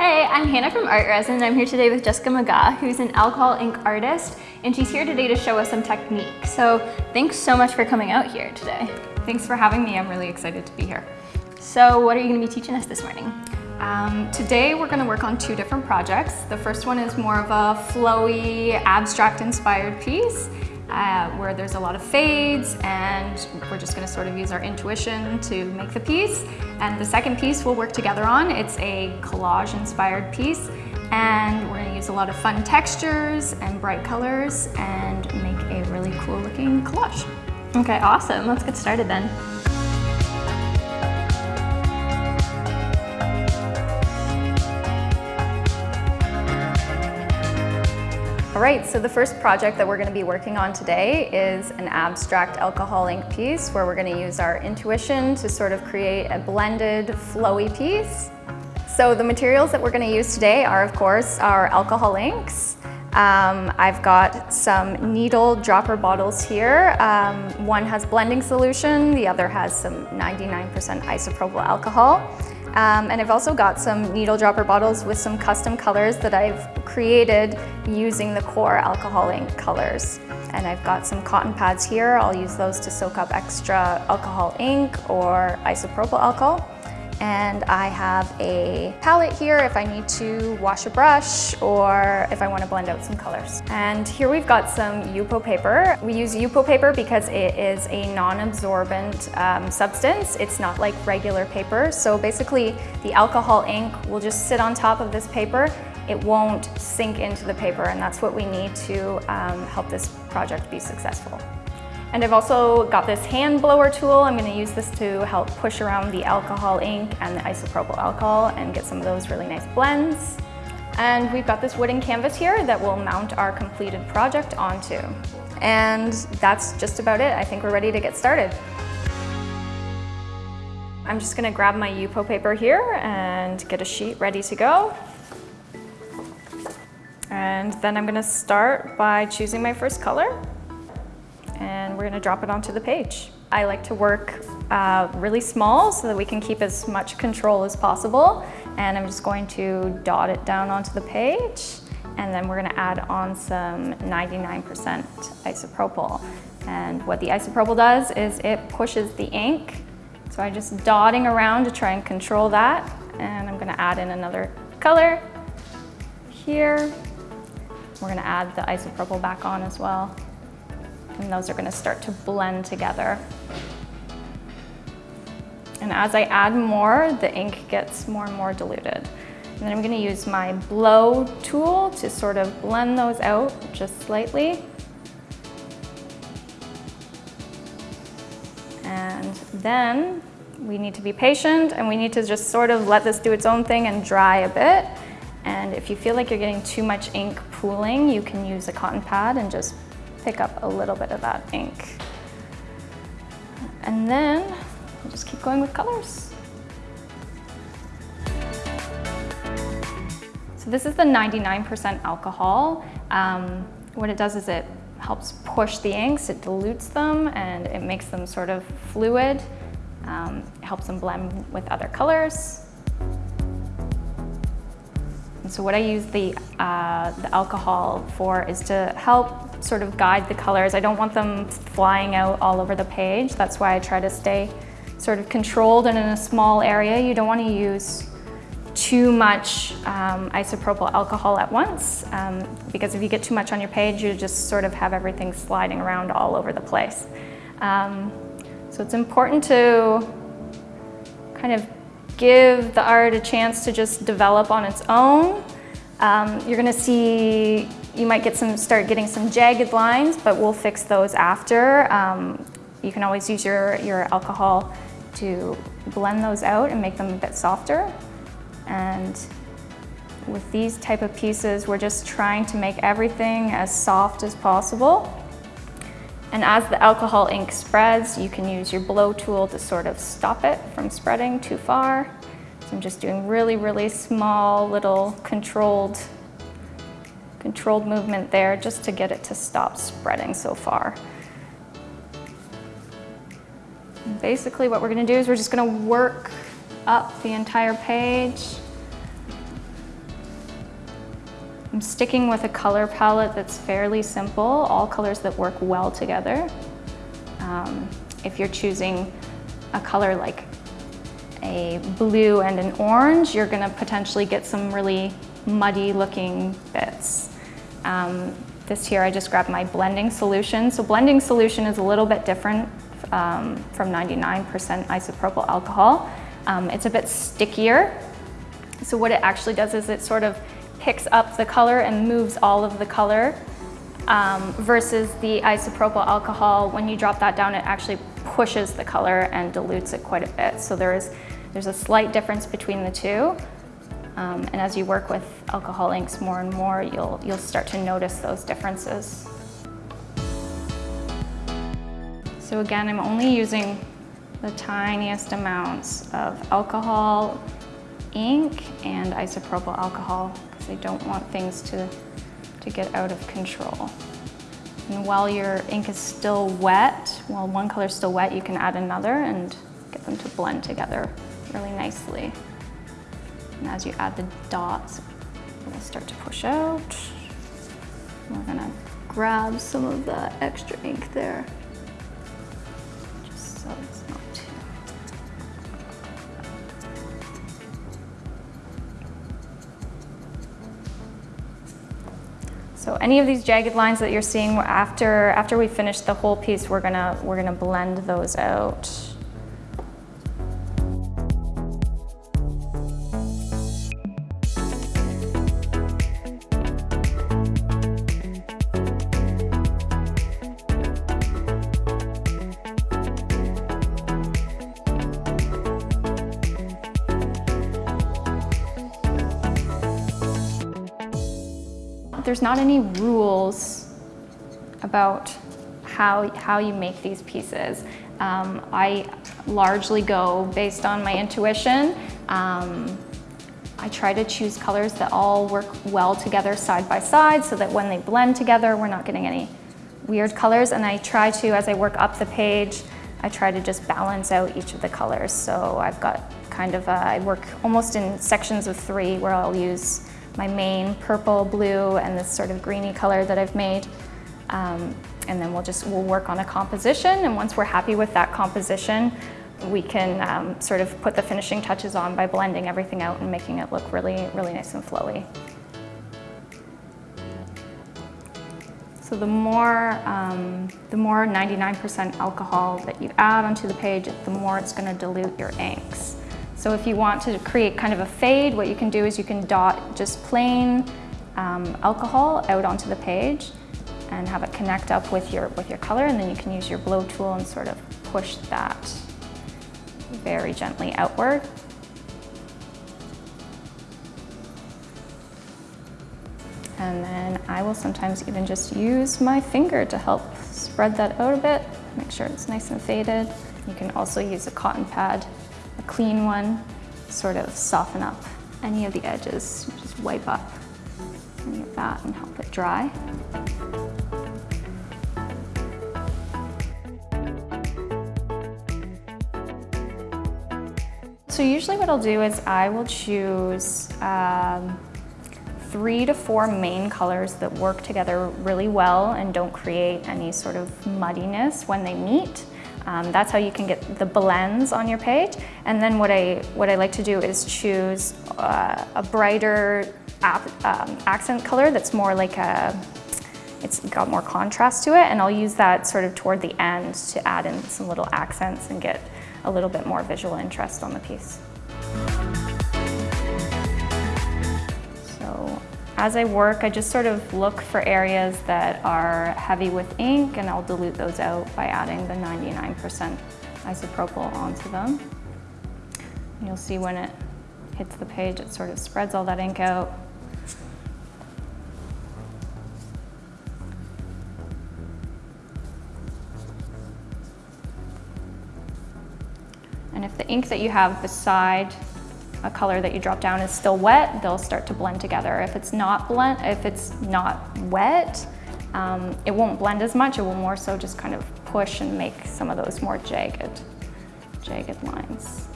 Hey, I'm Hannah from ArtResin and I'm here today with Jessica McGaw, who's an alcohol ink artist, and she's here today to show us some technique. So thanks so much for coming out here today. Thanks for having me. I'm really excited to be here. So what are you going to be teaching us this morning? Um, today we're going to work on two different projects. The first one is more of a flowy, abstract inspired piece uh, where there's a lot of fades and we're just gonna sort of use our intuition to make the piece. And the second piece we'll work together on. It's a collage inspired piece and we're gonna use a lot of fun textures and bright colors and make a really cool looking collage. Okay, awesome. Let's get started then. All right, so the first project that we're gonna be working on today is an abstract alcohol ink piece where we're gonna use our intuition to sort of create a blended, flowy piece. So the materials that we're gonna use today are, of course, our alcohol inks. Um, I've got some needle dropper bottles here. Um, one has blending solution, the other has some 99% isopropyl alcohol. Um, and I've also got some needle dropper bottles with some custom colors that I've created using the core alcohol ink colors. And I've got some cotton pads here. I'll use those to soak up extra alcohol ink or isopropyl alcohol. And I have a palette here if I need to wash a brush or if I want to blend out some colors. And here we've got some Yupo paper. We use Yupo paper because it is a non-absorbent um, substance. It's not like regular paper. So basically the alcohol ink will just sit on top of this paper it won't sink into the paper and that's what we need to um, help this project be successful. And I've also got this hand blower tool. I'm gonna use this to help push around the alcohol ink and the isopropyl alcohol and get some of those really nice blends. And we've got this wooden canvas here that we'll mount our completed project onto. And that's just about it. I think we're ready to get started. I'm just gonna grab my Yupo paper here and get a sheet ready to go. And then I'm gonna start by choosing my first color we're gonna drop it onto the page. I like to work uh, really small so that we can keep as much control as possible. And I'm just going to dot it down onto the page. And then we're gonna add on some 99% isopropyl. And what the isopropyl does is it pushes the ink. So I'm just dotting around to try and control that. And I'm gonna add in another color here. We're gonna add the isopropyl back on as well and those are gonna start to blend together. And as I add more, the ink gets more and more diluted. And then I'm gonna use my blow tool to sort of blend those out just slightly. And then we need to be patient and we need to just sort of let this do its own thing and dry a bit. And if you feel like you're getting too much ink pooling, you can use a cotton pad and just pick up a little bit of that ink. And then we'll just keep going with colors. So this is the 99% alcohol. Um, what it does is it helps push the inks, it dilutes them, and it makes them sort of fluid. Um, it helps them blend with other colors. And so what I use the, uh, the alcohol for is to help sort of guide the colors. I don't want them flying out all over the page. That's why I try to stay sort of controlled and in a small area. You don't want to use too much um, isopropyl alcohol at once um, because if you get too much on your page, you just sort of have everything sliding around all over the place. Um, so it's important to kind of give the art a chance to just develop on its own. Um, you're going to see you might get some, start getting some jagged lines, but we'll fix those after. Um, you can always use your, your alcohol to blend those out and make them a bit softer. And with these type of pieces, we're just trying to make everything as soft as possible. And as the alcohol ink spreads, you can use your blow tool to sort of stop it from spreading too far. So I'm just doing really, really small, little controlled controlled movement there just to get it to stop spreading so far. Basically what we're gonna do is we're just gonna work up the entire page I'm sticking with a color palette that's fairly simple, all colors that work well together. Um, if you're choosing a color like a blue and an orange, you're gonna potentially get some really muddy looking bits. Um, this here, I just grabbed my blending solution. So blending solution is a little bit different um, from 99% isopropyl alcohol. Um, it's a bit stickier. So what it actually does is it sort of picks up the color and moves all of the color um, versus the isopropyl alcohol, when you drop that down, it actually pushes the color and dilutes it quite a bit. So there is, there's a slight difference between the two. Um, and as you work with alcohol inks more and more, you'll, you'll start to notice those differences. So again, I'm only using the tiniest amounts of alcohol, ink, and isopropyl alcohol because I don't want things to, to get out of control. And while your ink is still wet, while one color is still wet, you can add another and get them to blend together really nicely. And as you add the dots, it'll start to push out. We're gonna grab some of the extra ink there, just so it's not too. So any of these jagged lines that you're seeing after, after we finish the whole piece, we're gonna, we're gonna blend those out. There's not any rules about how, how you make these pieces. Um, I largely go based on my intuition. Um, I try to choose colors that all work well together side by side so that when they blend together, we're not getting any weird colors. And I try to, as I work up the page, I try to just balance out each of the colors. So I've got kind of, a, I work almost in sections of three where I'll use my main purple, blue, and this sort of greeny color that I've made. Um, and then we'll just, we'll work on a composition. And once we're happy with that composition, we can um, sort of put the finishing touches on by blending everything out and making it look really, really nice and flowy. So the more, um, the more 99% alcohol that you add onto the page, the more it's gonna dilute your inks. So if you want to create kind of a fade, what you can do is you can dot just plain um, alcohol out onto the page and have it connect up with your, with your color and then you can use your blow tool and sort of push that very gently outward. And then I will sometimes even just use my finger to help spread that out a bit, make sure it's nice and faded. You can also use a cotton pad a clean one, sort of soften up any of the edges. Just wipe up any of that and help it dry. So usually what I'll do is I will choose um, three to four main colors that work together really well and don't create any sort of muddiness when they meet. Um, that's how you can get the blends on your page. And then what I, what I like to do is choose uh, a brighter um, accent color that's more like a, it's got more contrast to it and I'll use that sort of toward the end to add in some little accents and get a little bit more visual interest on the piece. As I work, I just sort of look for areas that are heavy with ink and I'll dilute those out by adding the 99% isopropyl onto them. You'll see when it hits the page, it sort of spreads all that ink out. And if the ink that you have beside a color that you drop down is still wet, they'll start to blend together. If it's not blend, if it's not wet, um, it won't blend as much. It will more so just kind of push and make some of those more jagged, jagged lines.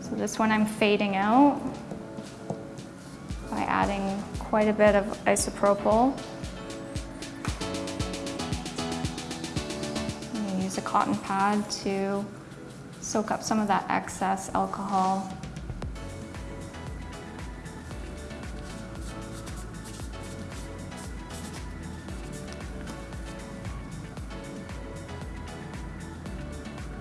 So this one I'm fading out by adding quite a bit of isopropyl. Cotton pad to soak up some of that excess alcohol.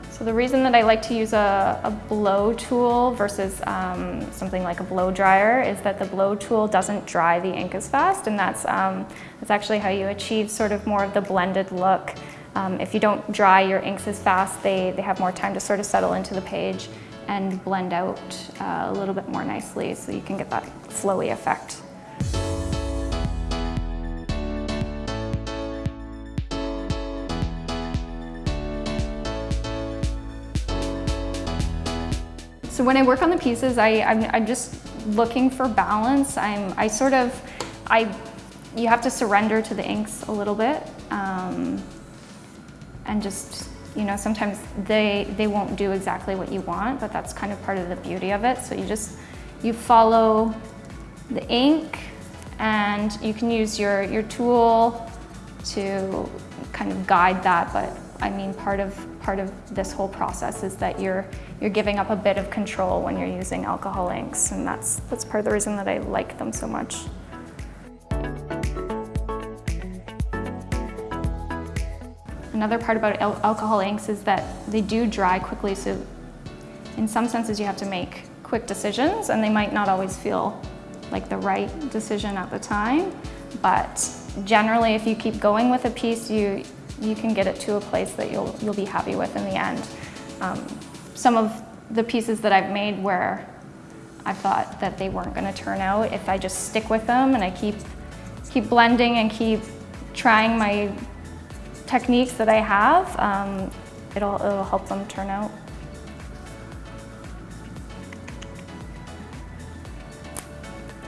So the reason that I like to use a, a blow tool versus um, something like a blow dryer is that the blow tool doesn't dry the ink as fast and that's, um, that's actually how you achieve sort of more of the blended look. Um, if you don't dry your inks as fast, they, they have more time to sort of settle into the page and blend out uh, a little bit more nicely so you can get that flowy effect. So when I work on the pieces, I, I'm, I'm just looking for balance. I'm, I sort of, I, you have to surrender to the inks a little bit. Um, and just, you know, sometimes they, they won't do exactly what you want, but that's kind of part of the beauty of it. So you just, you follow the ink and you can use your, your tool to kind of guide that, but I mean, part of, part of this whole process is that you're, you're giving up a bit of control when you're using alcohol inks, and that's, that's part of the reason that I like them so much. Another part about al alcohol inks is that they do dry quickly, so in some senses you have to make quick decisions, and they might not always feel like the right decision at the time, but generally if you keep going with a piece, you, you can get it to a place that you'll, you'll be happy with in the end. Um, some of the pieces that I've made where I thought that they weren't going to turn out, if I just stick with them and I keep, keep blending and keep trying my techniques that I have, um, it'll, it'll help them turn out.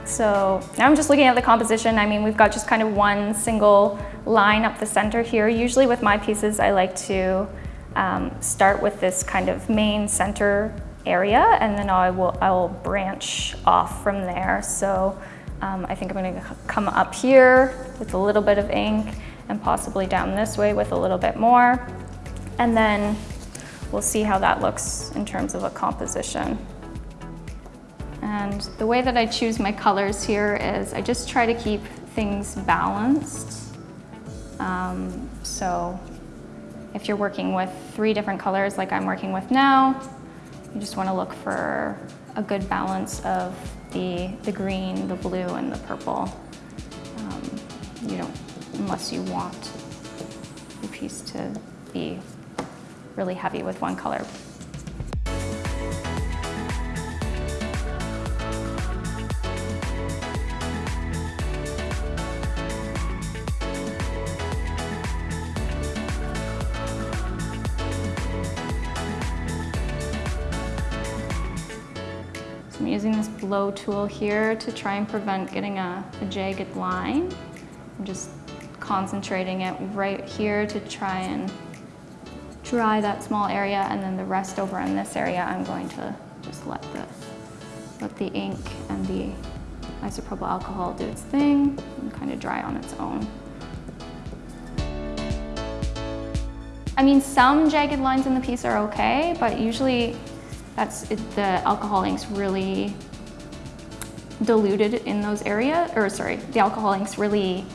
So now I'm just looking at the composition. I mean, we've got just kind of one single line up the center here. Usually with my pieces, I like to um, start with this kind of main center area and then I will, I will branch off from there. So um, I think I'm gonna come up here with a little bit of ink and possibly down this way with a little bit more. And then we'll see how that looks in terms of a composition. And the way that I choose my colors here is I just try to keep things balanced. Um, so if you're working with three different colors like I'm working with now, you just want to look for a good balance of the, the green, the blue, and the purple. Um, you don't, unless you want the piece to be really heavy with one color. I'm using this blow tool here to try and prevent getting a, a jagged line. I'm just concentrating it right here to try and dry that small area and then the rest over in this area I'm going to just let the, let the ink and the isopropyl alcohol do its thing and kind of dry on its own. I mean, some jagged lines in the piece are okay, but usually that's it, the alcohol ink's really diluted in those areas, or sorry, the alcohol ink's really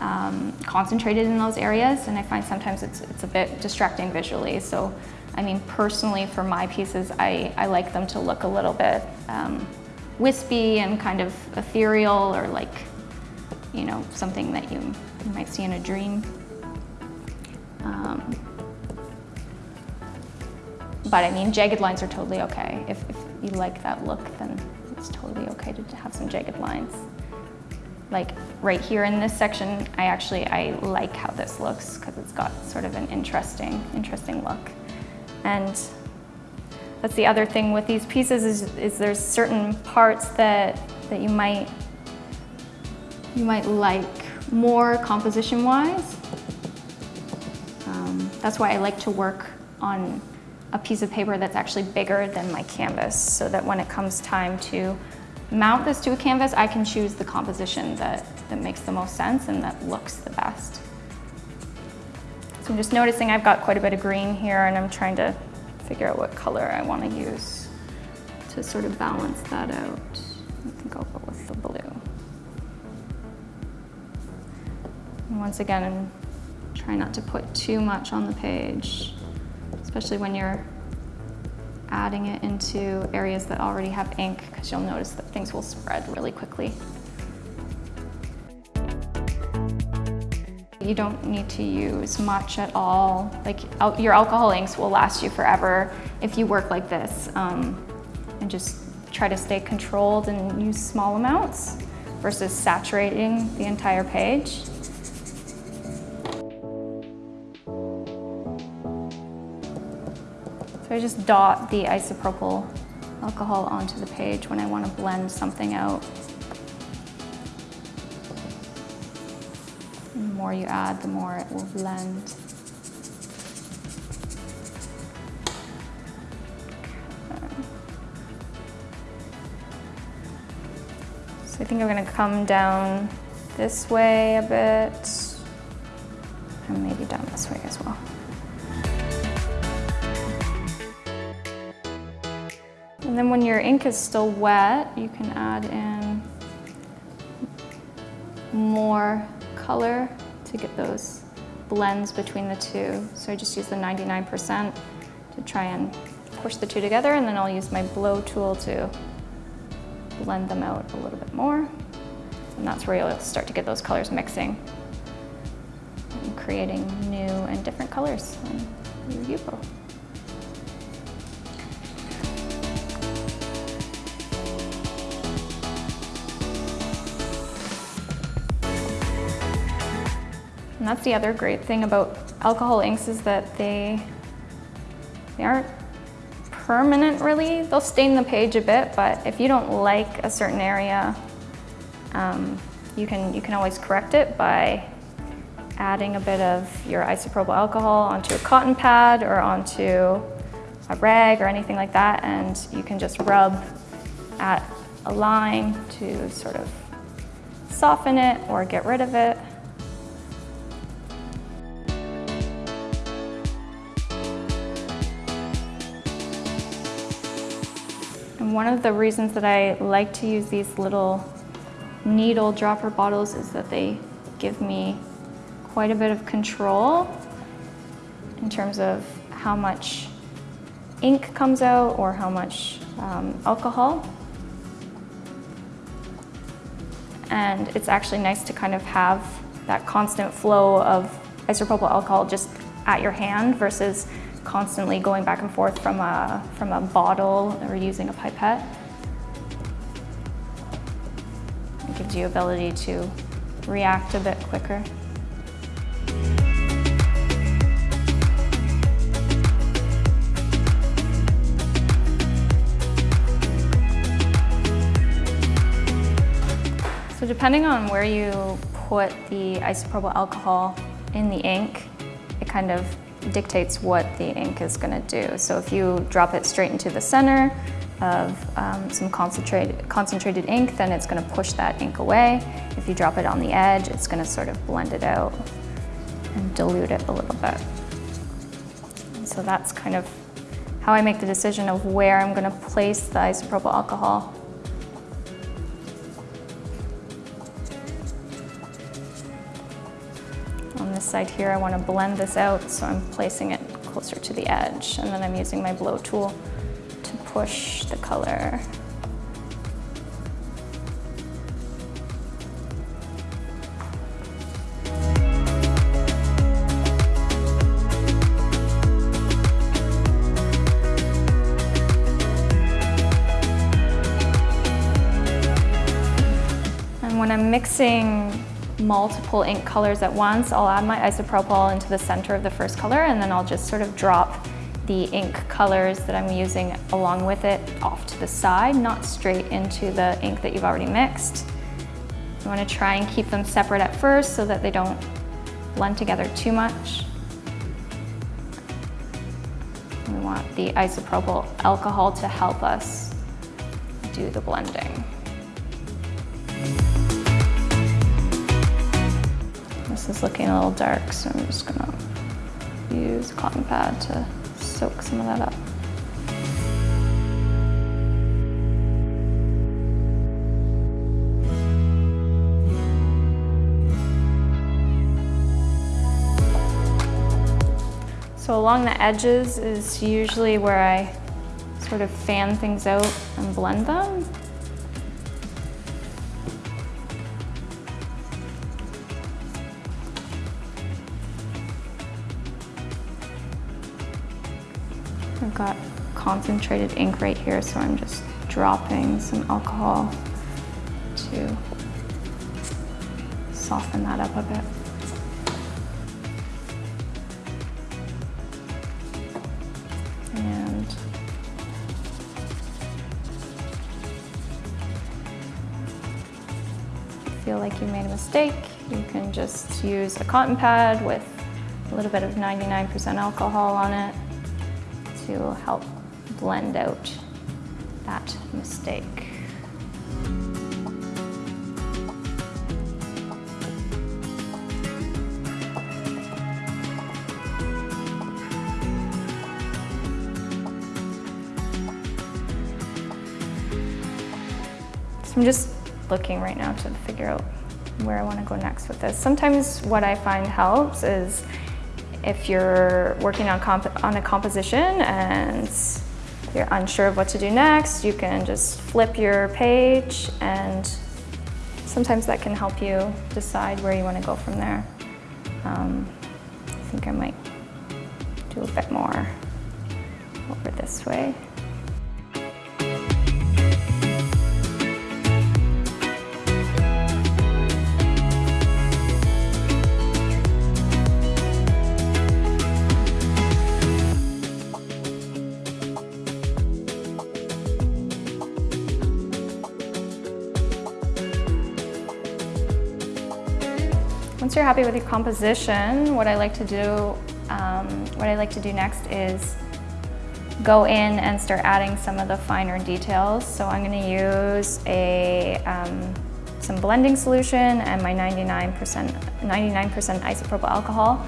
um, concentrated in those areas, and I find sometimes it's, it's a bit distracting visually. So, I mean, personally, for my pieces, I, I like them to look a little bit um, wispy and kind of ethereal, or like, you know, something that you, you might see in a dream. Um, but I mean, jagged lines are totally okay. If, if you like that look, then it's totally okay to have some jagged lines. Like right here in this section, I actually, I like how this looks because it's got sort of an interesting, interesting look. And that's the other thing with these pieces is, is there's certain parts that, that you might, you might like more composition-wise. Um, that's why I like to work on a piece of paper that's actually bigger than my canvas so that when it comes time to mount this to a canvas, I can choose the composition that, that makes the most sense and that looks the best. So I'm just noticing I've got quite a bit of green here and I'm trying to figure out what color I want to use to sort of balance that out. I think I'll go with the blue. And once again, try not to put too much on the page, especially when you're adding it into areas that already have ink because you'll notice that things will spread really quickly. You don't need to use much at all. Like your alcohol inks will last you forever if you work like this um, and just try to stay controlled and use small amounts versus saturating the entire page. So I just dot the isopropyl alcohol onto the page when I want to blend something out. the more you add, the more it will blend. So I think I'm going to come down this way a bit ink is still wet, you can add in more color to get those blends between the two. So I just use the 99% to try and push the two together and then I'll use my blow tool to blend them out a little bit more. And that's where you'll start to get those colors mixing and creating new and different colors on your. That's the other great thing about alcohol inks is that they, they aren't permanent really. They'll stain the page a bit, but if you don't like a certain area, um, you, can, you can always correct it by adding a bit of your isopropyl alcohol onto a cotton pad or onto a rag or anything like that and you can just rub at a line to sort of soften it or get rid of it. One of the reasons that I like to use these little needle dropper bottles is that they give me quite a bit of control in terms of how much ink comes out or how much um, alcohol. And it's actually nice to kind of have that constant flow of isopropyl alcohol just at your hand versus constantly going back and forth from a, from a bottle or using a pipette. It gives you ability to react a bit quicker. So depending on where you put the isopropyl alcohol in the ink, it kind of dictates what the ink is going to do. So if you drop it straight into the center of um, some concentrated, concentrated ink, then it's going to push that ink away. If you drop it on the edge, it's going to sort of blend it out and dilute it a little bit. So that's kind of how I make the decision of where I'm going to place the isopropyl alcohol side here, I want to blend this out, so I'm placing it closer to the edge. And then I'm using my blow tool to push the color. And when I'm mixing multiple ink colors at once, I'll add my isopropyl into the center of the first color and then I'll just sort of drop the ink colors that I'm using along with it off to the side, not straight into the ink that you've already mixed. You want to try and keep them separate at first so that they don't blend together too much. We want the isopropyl alcohol to help us do the blending. Is looking a little dark, so I'm just gonna use a cotton pad to soak some of that up. So along the edges is usually where I sort of fan things out and blend them. Got concentrated ink right here, so I'm just dropping some alcohol to soften that up a bit. And feel like you made a mistake, you can just use a cotton pad with a little bit of 99% alcohol on it to help blend out that mistake. So I'm just looking right now to figure out where I want to go next with this. Sometimes what I find helps is if you're working on, on a composition and you're unsure of what to do next, you can just flip your page and sometimes that can help you decide where you want to go from there. Um, I think I might do a bit more over this way. Happy with your composition, what I like to do, um, what I like to do next is go in and start adding some of the finer details. So I'm going to use a um, some blending solution and my 99% 99% isopropyl alcohol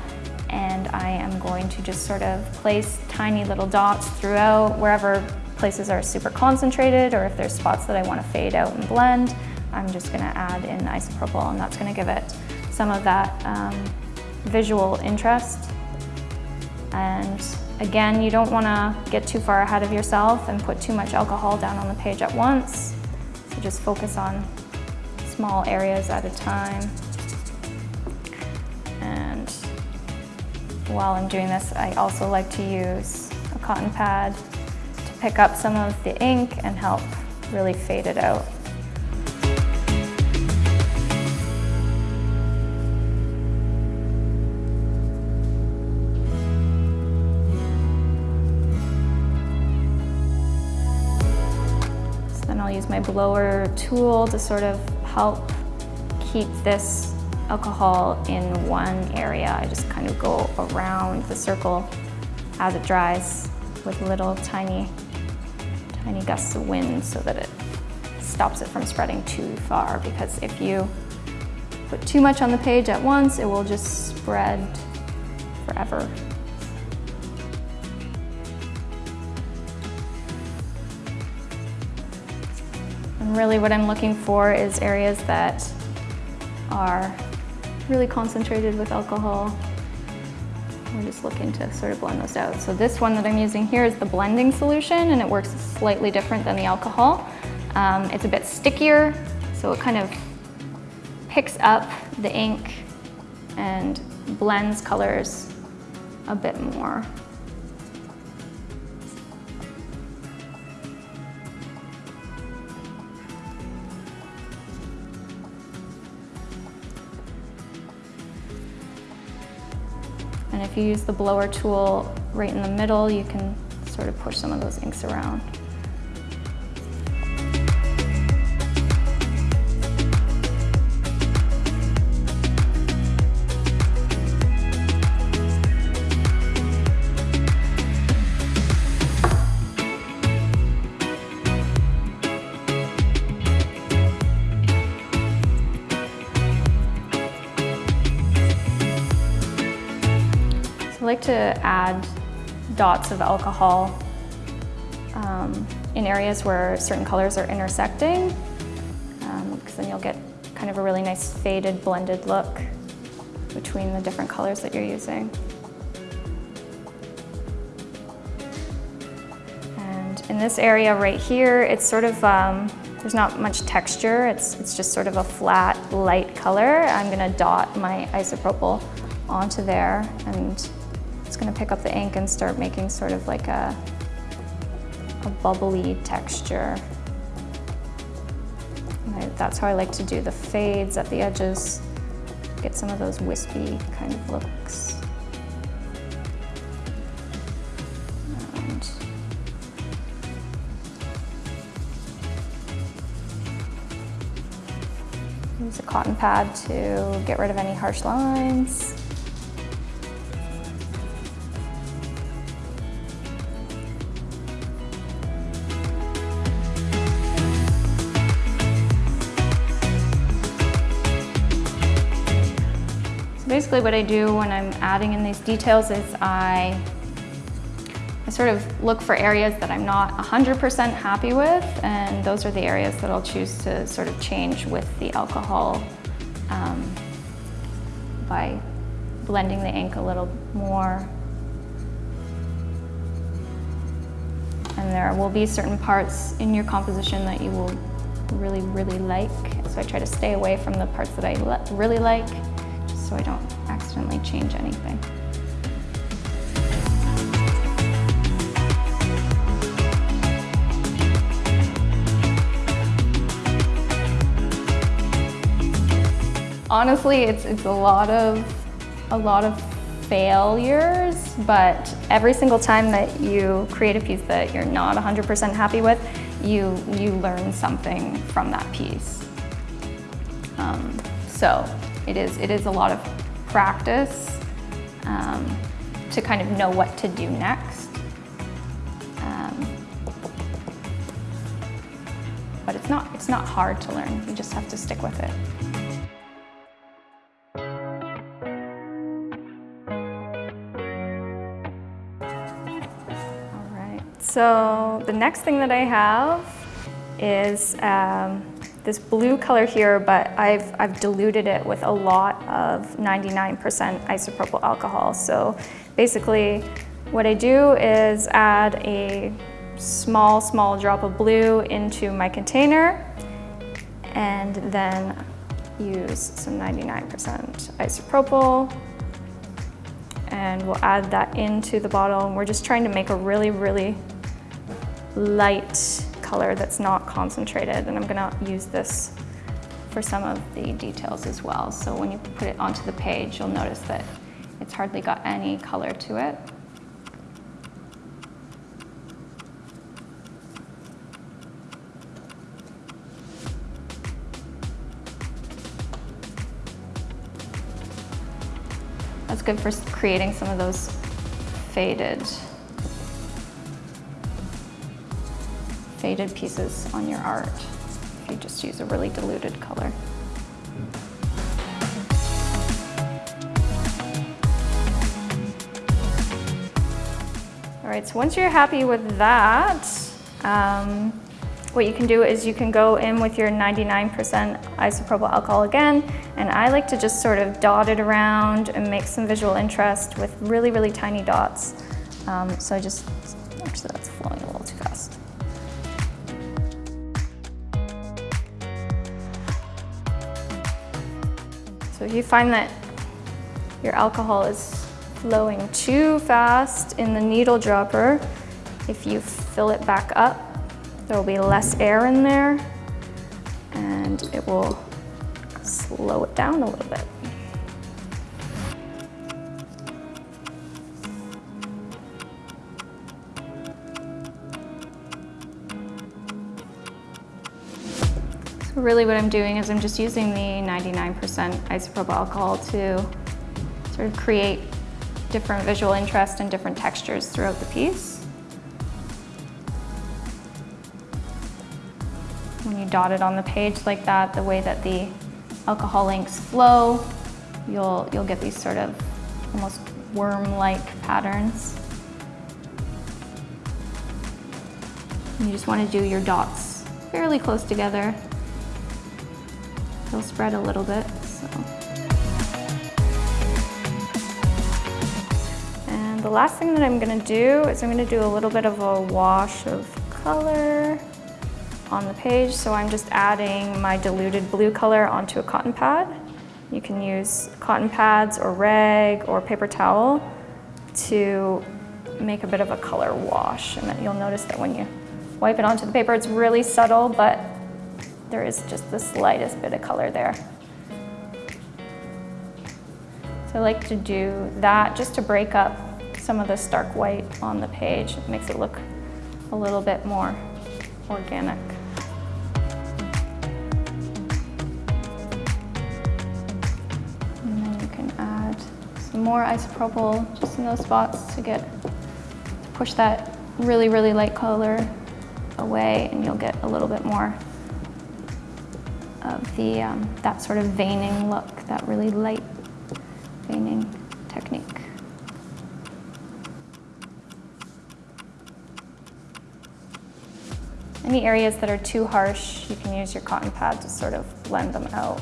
and I am going to just sort of place tiny little dots throughout wherever places are super concentrated or if there's spots that I want to fade out and blend I'm just going to add in isopropyl and that's going to give it some of that um, visual interest. And again, you don't want to get too far ahead of yourself and put too much alcohol down on the page at once. So just focus on small areas at a time. And while I'm doing this, I also like to use a cotton pad to pick up some of the ink and help really fade it out. My blower tool to sort of help keep this alcohol in one area. I just kind of go around the circle as it dries with little tiny, tiny gusts of wind so that it stops it from spreading too far because if you put too much on the page at once, it will just spread forever. Really what I'm looking for is areas that are really concentrated with alcohol. We're just looking to sort of blend those out. So this one that I'm using here is the blending solution and it works slightly different than the alcohol. Um, it's a bit stickier, so it kind of picks up the ink and blends colors a bit more. And if you use the blower tool right in the middle, you can sort of push some of those inks around. Dots of alcohol um, in areas where certain colors are intersecting, because um, then you'll get kind of a really nice faded blended look between the different colors that you're using. And in this area right here, it's sort of, um, there's not much texture. It's, it's just sort of a flat, light color. I'm gonna dot my isopropyl onto there and it's gonna pick up the ink and start making sort of like a, a bubbly texture. I, that's how I like to do the fades at the edges, get some of those wispy kind of looks. Use a cotton pad to get rid of any harsh lines. Basically what I do when I'm adding in these details is I, I sort of look for areas that I'm not 100% happy with and those are the areas that I'll choose to sort of change with the alcohol um, by blending the ink a little more. And there will be certain parts in your composition that you will really, really like. So I try to stay away from the parts that I really like just so I don't accidentally change anything. Honestly, it's, it's a lot of a lot of failures, but every single time that you create a piece that you're not 100% happy with, you, you learn something from that piece. Um, so it is, it is a lot of practice um, to kind of know what to do next. Um, but it's not, it's not hard to learn, you just have to stick with it. All right, so the next thing that I have is um, this blue color here, but I've, I've diluted it with a lot of 99% isopropyl alcohol. So basically what I do is add a small, small drop of blue into my container and then use some 99% isopropyl and we'll add that into the bottle and we're just trying to make a really, really light color that's not concentrated and I'm gonna use this for some of the details as well. So when you put it onto the page, you'll notice that it's hardly got any color to it. That's good for creating some of those faded faded pieces on your art if you just use a really diluted color. All right, so once you're happy with that, um, what you can do is you can go in with your 99% isopropyl alcohol again, and I like to just sort of dot it around and make some visual interest with really, really tiny dots. Um, so I just, actually that's flowing So if you find that your alcohol is flowing too fast in the needle dropper, if you fill it back up, there will be less air in there and it will slow it down a little bit. Really what I'm doing is I'm just using the 99% isopropyl alcohol to sort of create different visual interest and different textures throughout the piece. When you dot it on the page like that, the way that the alcohol inks flow, you'll, you'll get these sort of almost worm-like patterns. You just want to do your dots fairly close together. They'll spread a little bit, so. And the last thing that I'm gonna do is I'm gonna do a little bit of a wash of color on the page. So I'm just adding my diluted blue color onto a cotton pad. You can use cotton pads or rag or paper towel to make a bit of a color wash. And you'll notice that when you wipe it onto the paper, it's really subtle, but there is just the slightest bit of color there. So I like to do that just to break up some of the stark white on the page. It makes it look a little bit more organic. And then you can add some more isopropyl just in those spots to get to push that really, really light color away and you'll get a little bit more of the, um, that sort of veining look, that really light veining technique. Any areas that are too harsh, you can use your cotton pad to sort of blend them out.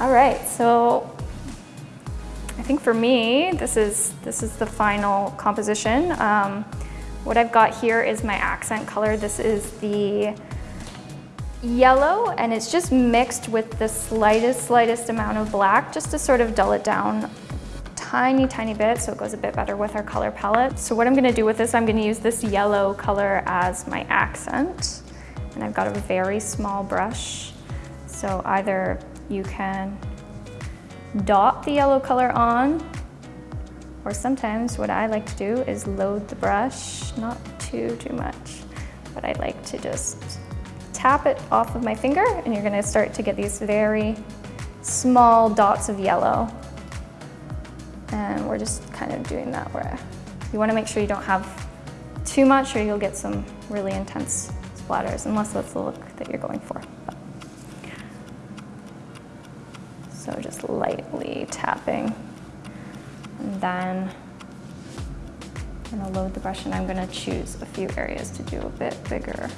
All right, so I think for me, this is, this is the final composition. Um, what I've got here is my accent color. This is the yellow and it's just mixed with the slightest, slightest amount of black just to sort of dull it down tiny, tiny bit so it goes a bit better with our color palette. So what I'm gonna do with this, I'm gonna use this yellow color as my accent. And I've got a very small brush. So either you can dot the yellow color on or sometimes what I like to do is load the brush, not too, too much, but I like to just tap it off of my finger and you're gonna start to get these very small dots of yellow. And we're just kind of doing that where you wanna make sure you don't have too much or you'll get some really intense splatters, unless that's the look that you're going for. But. So just lightly tapping. And then I'm gonna load the brush and I'm gonna choose a few areas to do a bit bigger.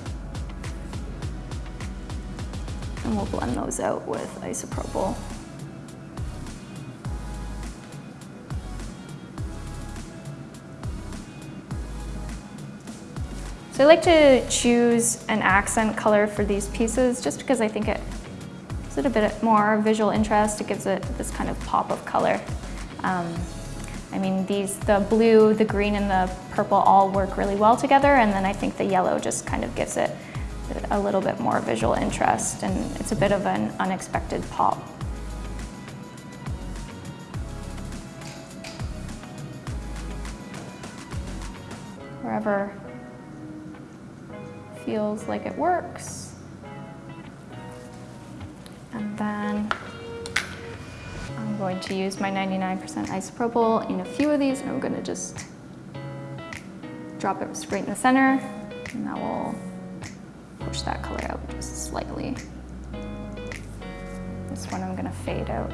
And we'll blend those out with isopropyl. So I like to choose an accent color for these pieces just because I think it gives it a bit more visual interest. It gives it this kind of pop of color. Um, I mean, these, the blue, the green, and the purple all work really well together, and then I think the yellow just kind of gives it a little bit more visual interest, and it's a bit of an unexpected pop. Wherever feels like it works. Going to use my 99% isopropyl in a few of these and I'm going to just drop it straight in the center and that will push that color out just slightly. This one I'm going to fade out.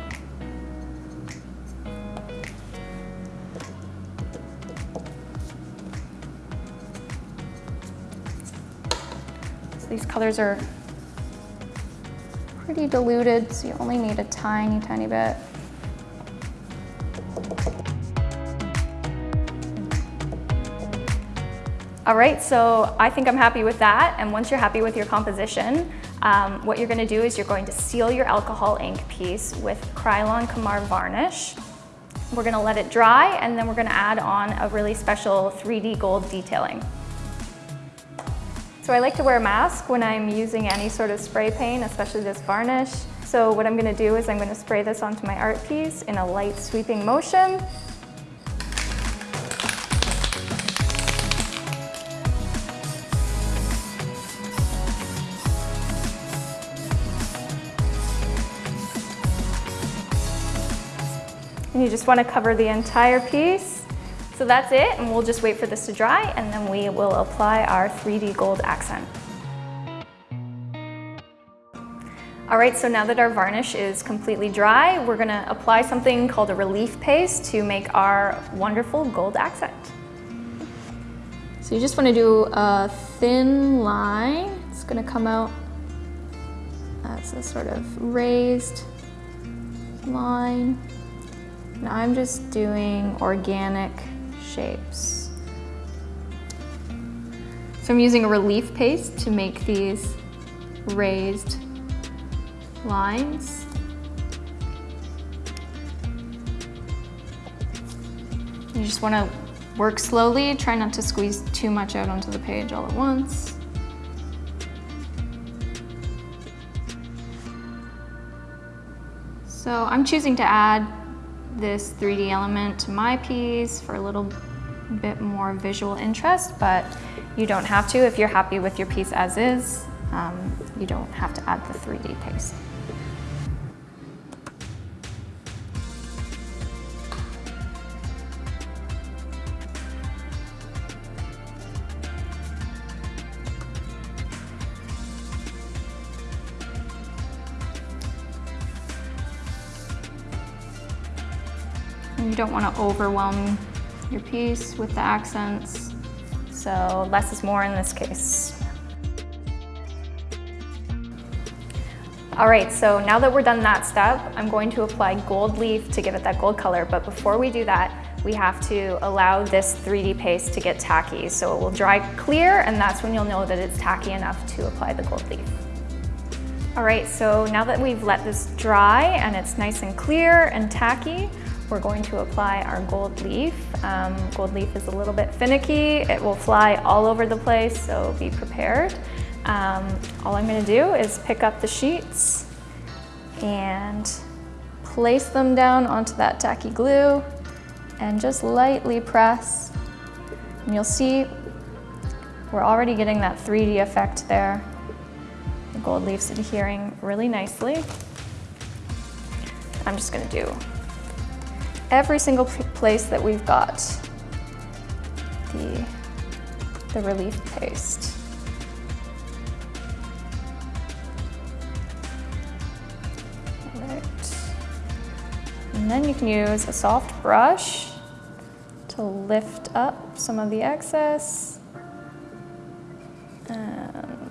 So these colors are pretty diluted, so you only need a tiny, tiny bit. All right, so I think I'm happy with that. And once you're happy with your composition, um, what you're gonna do is you're going to seal your alcohol ink piece with Krylon Kamar varnish. We're gonna let it dry and then we're gonna add on a really special 3D gold detailing. So I like to wear a mask when I'm using any sort of spray paint, especially this varnish. So what I'm gonna do is I'm gonna spray this onto my art piece in a light sweeping motion. And you just want to cover the entire piece. So that's it, and we'll just wait for this to dry, and then we will apply our 3D gold accent. All right, so now that our varnish is completely dry, we're gonna apply something called a relief paste to make our wonderful gold accent. So you just wanna do a thin line. It's gonna come out as a sort of raised line. Now I'm just doing organic shapes. So I'm using a relief paste to make these raised lines. You just want to work slowly, try not to squeeze too much out onto the page all at once. So I'm choosing to add this 3D element to my piece for a little bit more visual interest, but you don't have to if you're happy with your piece as is. Um, you don't have to add the 3D paste. You don't want to overwhelm your piece with the accents, so less is more in this case. All right, so now that we're done that step, I'm going to apply gold leaf to give it that gold color, but before we do that, we have to allow this 3D paste to get tacky. So it will dry clear, and that's when you'll know that it's tacky enough to apply the gold leaf. All right, so now that we've let this dry and it's nice and clear and tacky, we're going to apply our gold leaf. Um, gold leaf is a little bit finicky. It will fly all over the place, so be prepared. Um, all I'm gonna do is pick up the sheets and place them down onto that tacky glue and just lightly press. And you'll see we're already getting that 3D effect there. The gold leaf's adhering really nicely. I'm just gonna do every single place that we've got the, the relief paste. Right. And then you can use a soft brush to lift up some of the excess. And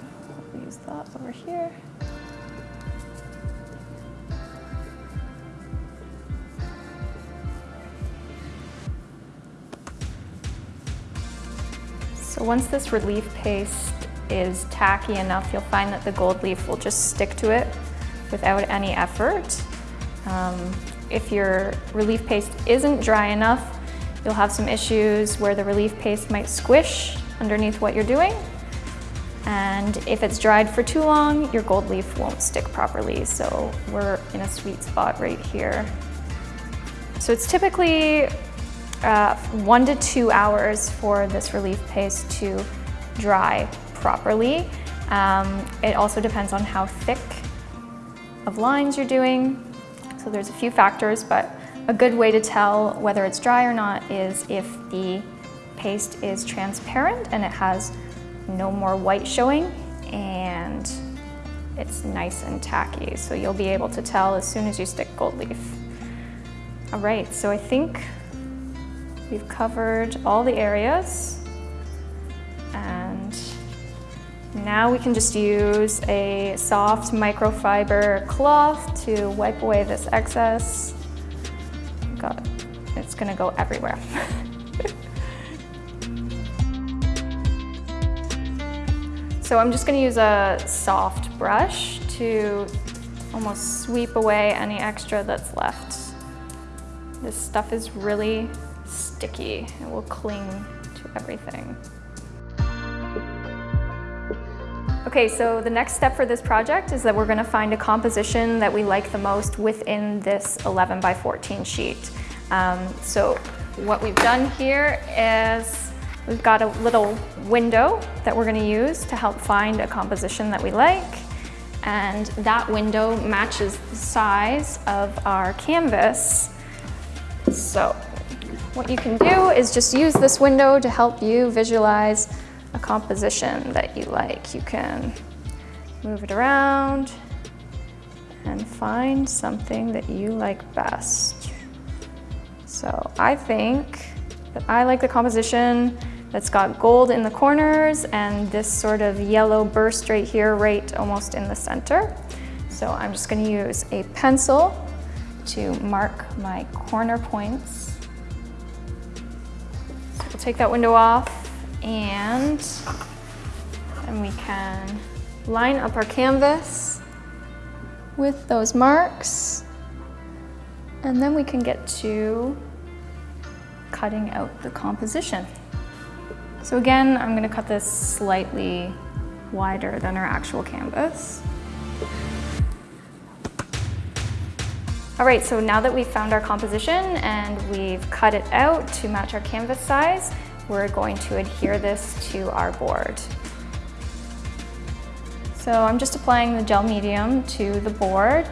we'll use that over here. So once this relief paste is tacky enough, you'll find that the gold leaf will just stick to it without any effort. Um, if your relief paste isn't dry enough, you'll have some issues where the relief paste might squish underneath what you're doing. And if it's dried for too long, your gold leaf won't stick properly. So we're in a sweet spot right here. So it's typically uh, one to two hours for this relief paste to dry properly. Um, it also depends on how thick of lines you're doing. So there's a few factors, but a good way to tell whether it's dry or not is if the paste is transparent and it has no more white showing and it's nice and tacky. So you'll be able to tell as soon as you stick gold leaf. All right, so I think We've covered all the areas. And now we can just use a soft microfiber cloth to wipe away this excess. God, it's gonna go everywhere. so I'm just gonna use a soft brush to almost sweep away any extra that's left. This stuff is really sticky. It will cling to everything. Okay, so the next step for this project is that we're gonna find a composition that we like the most within this 11 by 14 sheet. Um, so what we've done here is we've got a little window that we're gonna use to help find a composition that we like. And that window matches the size of our canvas. So what you can do is just use this window to help you visualize a composition that you like. You can move it around and find something that you like best. So I think that I like the composition that's got gold in the corners and this sort of yellow burst right here, right almost in the center. So I'm just gonna use a pencil to mark my corner points. Take that window off and then we can line up our canvas with those marks. And then we can get to cutting out the composition. So again, I'm gonna cut this slightly wider than our actual canvas. All right, so now that we've found our composition and we've cut it out to match our canvas size, we're going to adhere this to our board. So I'm just applying the gel medium to the board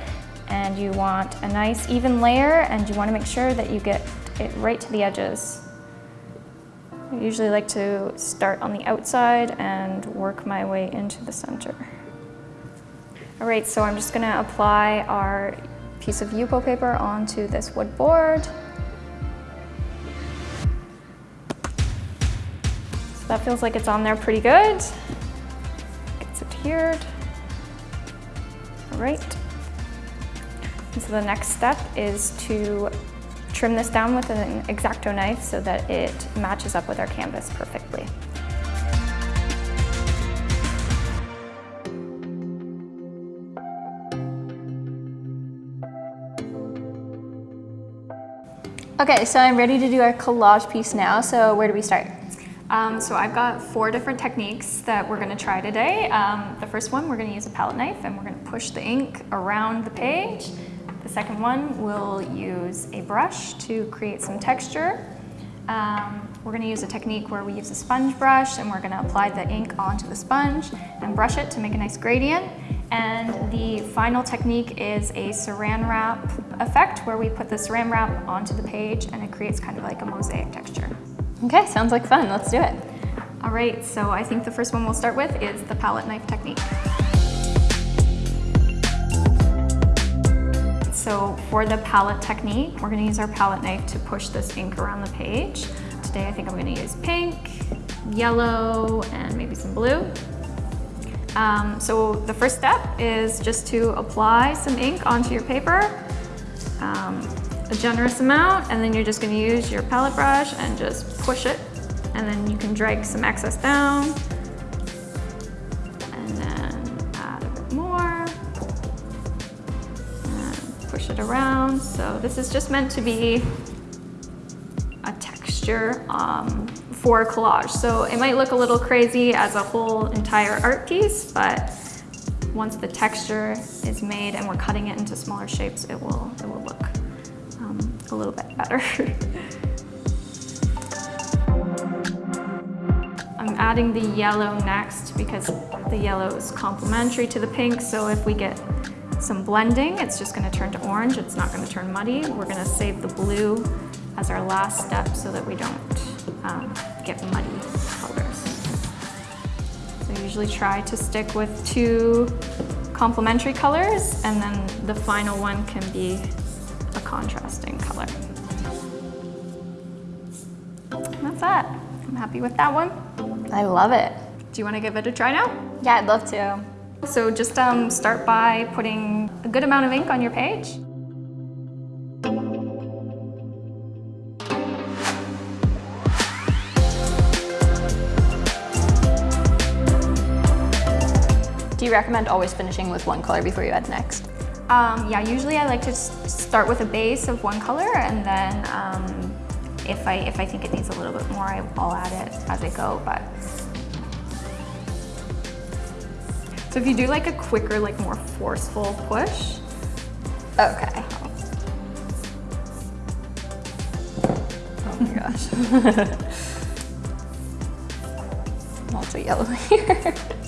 and you want a nice even layer and you want to make sure that you get it right to the edges. I usually like to start on the outside and work my way into the center. All right, so I'm just gonna apply our piece of Yupo paper onto this wood board. So that feels like it's on there pretty good. Gets adhered. All right. And so the next step is to trim this down with an X-Acto knife so that it matches up with our canvas perfectly. Okay, so I'm ready to do our collage piece now. So where do we start? Um, so I've got four different techniques that we're gonna try today. Um, the first one, we're gonna use a palette knife and we're gonna push the ink around the page. The second one, we'll use a brush to create some texture. Um, we're gonna use a technique where we use a sponge brush and we're gonna apply the ink onto the sponge and brush it to make a nice gradient. And the final technique is a saran wrap effect where we put the saran wrap onto the page and it creates kind of like a mosaic texture. Okay, sounds like fun. Let's do it. All right, so I think the first one we'll start with is the palette knife technique. So for the palette technique, we're gonna use our palette knife to push this ink around the page. Today I think I'm gonna use pink, yellow, and maybe some blue. Um, so the first step is just to apply some ink onto your paper, um, a generous amount, and then you're just gonna use your palette brush and just push it. And then you can drag some excess down, and then add a bit more, and push it around. So this is just meant to be a texture um, for collage. So it might look a little crazy as a whole entire art piece, but once the texture is made and we're cutting it into smaller shapes, it will, it will look um, a little bit better. I'm adding the yellow next because the yellow is complementary to the pink. So if we get some blending, it's just gonna turn to orange. It's not gonna turn muddy. We're gonna save the blue as our last step so that we don't um, get muddy colors. So I usually try to stick with two complementary colors and then the final one can be a contrasting color. And that's that. I'm happy with that one. I love it. Do you want to give it a try now? Yeah, I'd love to. So just um, start by putting a good amount of ink on your page. Do you recommend always finishing with one color before you add next? Um, yeah, usually I like to start with a base of one color and then um, if, I, if I think it needs a little bit more, I'll add it as I go. But So if you do like a quicker, like more forceful push. Okay. Oh my gosh. also yellow here.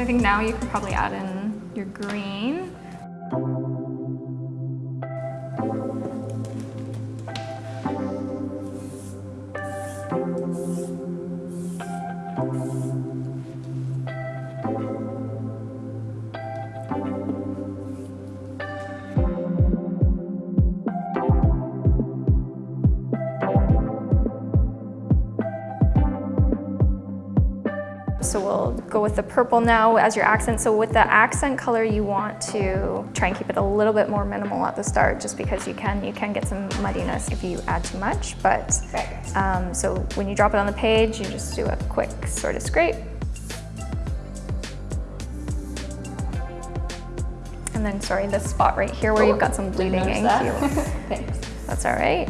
So I think now you can probably add in your green. With the purple now as your accent. So with the accent color, you want to try and keep it a little bit more minimal at the start, just because you can you can get some muddiness if you add too much. But um, so when you drop it on the page, you just do a quick sort of scrape. And then, sorry, this spot right here where Oh, you've got some bleeding you- Thanks. That's all right.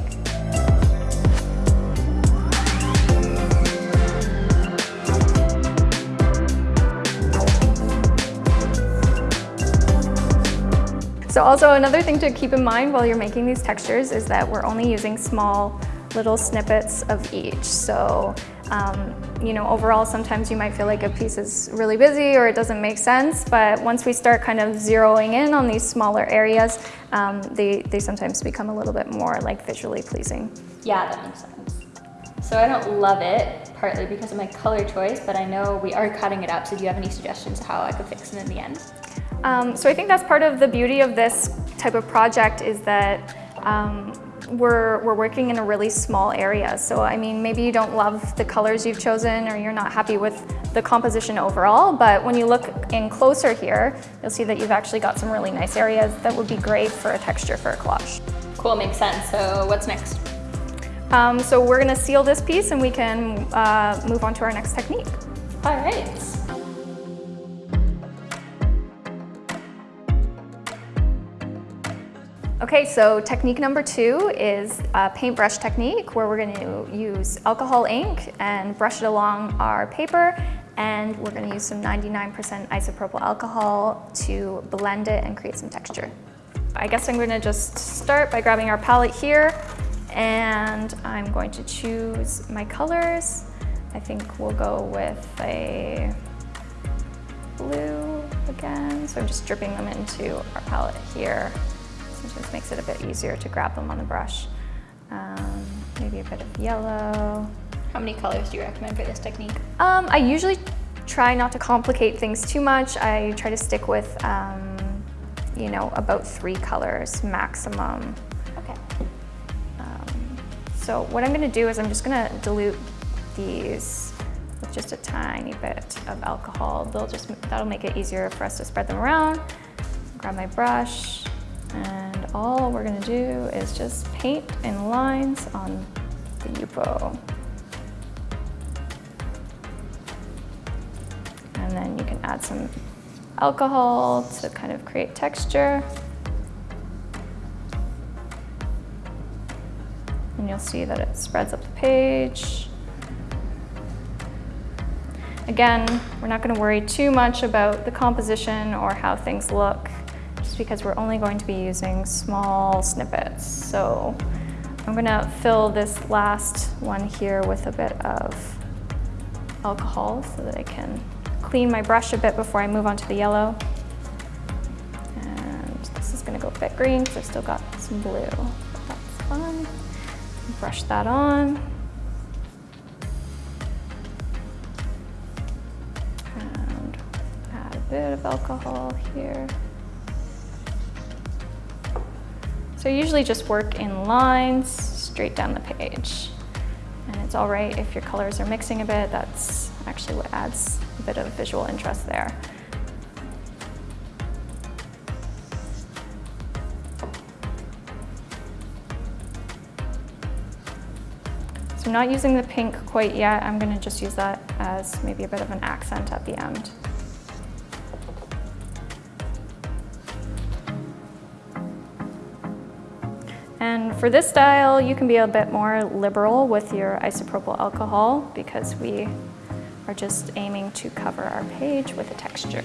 So also another thing to keep in mind while you're making these textures is that we're only using small little snippets of each. So, um, you know, overall sometimes you might feel like a piece is really busy or it doesn't make sense, but once we start kind of zeroing in on these smaller areas, um, they, they sometimes become a little bit more like visually pleasing. Yeah, that makes sense. So I don't love it, partly because of my color choice, but I know we are cutting it up, so do you have any suggestions how I could fix it in the end? Um, so I think that's part of the beauty of this type of project is that um, we're, we're working in a really small area. So I mean, maybe you don't love the colors you've chosen or you're not happy with the composition overall, but when you look in closer here, you'll see that you've actually got some really nice areas that would be great for a texture for a collage. Cool, makes sense. So what's next? Um, so we're gonna seal this piece and we can uh, move on to our next technique. All right. Okay, so technique number two is a paintbrush technique where we're going to use alcohol ink and brush it along our paper and we're going to use some 99% isopropyl alcohol to blend it and create some texture. I guess I'm going to just start by grabbing our palette here and I'm going to choose my colors. I think we'll go with a blue again. So I'm just dripping them into our palette here. Sometimes makes it a bit easier to grab them on the brush. Um, maybe a bit of yellow. How many colors do you recommend for this technique? Um, I usually try not to complicate things too much. I try to stick with, um, you know, about three colors maximum. Okay. Um, so what I'm gonna do is I'm just gonna dilute these with just a tiny bit of alcohol. They'll just, that'll make it easier for us to spread them around. Grab my brush, and all we're gonna do is just paint in lines on the Yupo. And then you can add some alcohol to kind of create texture. And you'll see that it spreads up the page. Again, we're not gonna worry too much about the composition or how things look, just because we're only going to be using small snippets. So I'm gonna fill this last one here with a bit of alcohol so that I can clean my brush a bit before I move on to the yellow. And this is gonna go a bit green because I've still got some blue. That's fine. Brush that on. And add a bit of alcohol here. So I usually just work in lines straight down the page. And it's all right if your colors are mixing a bit, that's actually what adds a bit of visual interest there. So I'm not using the pink quite yet. I'm gonna just use that as maybe a bit of an accent at the end. For this style, you can be a bit more liberal with your isopropyl alcohol because we are just aiming to cover our page with a texture.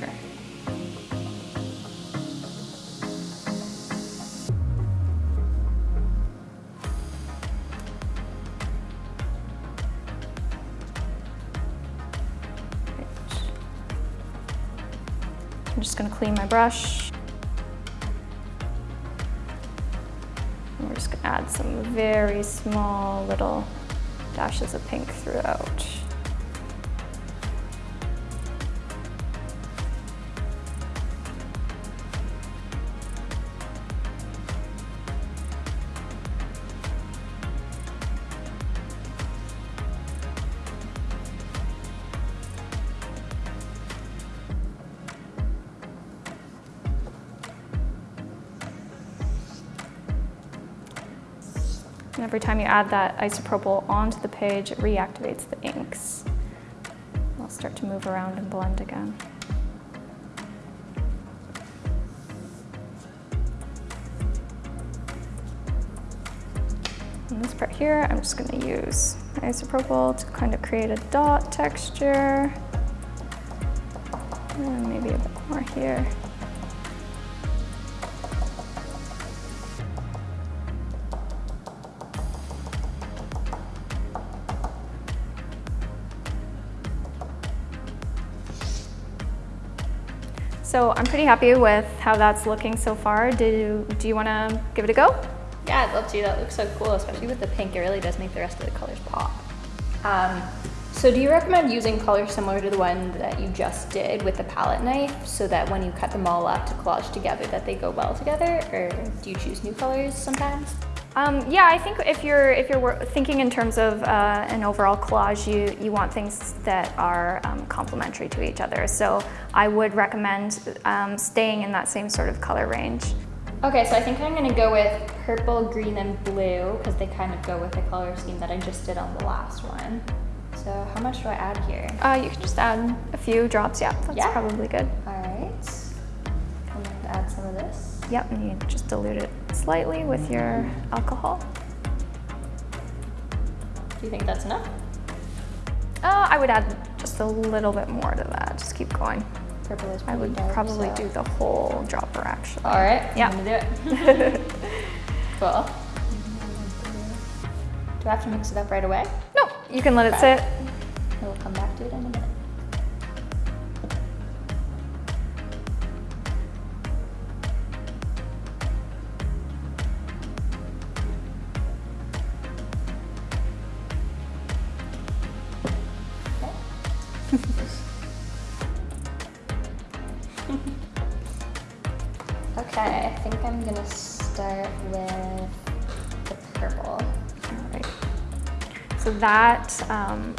I'm just gonna clean my brush. Some very small little dashes of pink throughout. Every time you add that isopropyl onto the page, it reactivates the inks. They'll start to move around and blend again. And this part here, I'm just gonna use isopropyl to kind of create a dot texture. And maybe a bit more here. So I'm pretty happy with how that's looking so far. Do, do you want to give it a go? Yeah, I'd love to. That looks so cool, especially with the pink. It really does make the rest of the colors pop. Um, so do you recommend using colors similar to the one that you just did with the palette knife so that when you cut them all up to collage together that they go well together or do you choose new colors sometimes? Um, yeah, I think if you're if you're thinking in terms of uh, an overall collage, you you want things that are um, complementary to each other. So I would recommend um, staying in that same sort of color range. Okay, so I think I'm gonna go with purple, green, and blue because they kind of go with the color scheme that I just did on the last one. So how much do I add here? Uh, you can just add a few drops. Yeah, that's yeah? probably good. All right. I'm going to add some of this. Yep, and you just dilute it slightly with your alcohol. Do you think that's enough? Uh, I would add just a little bit more to that. Just keep going. Purple is I would dark, probably so. do the whole dropper actually. All right, yeah. I'm gonna do it. cool. Do I have to mix it up right away? No, you can let it sit. We'll come back to it in a minute. That um,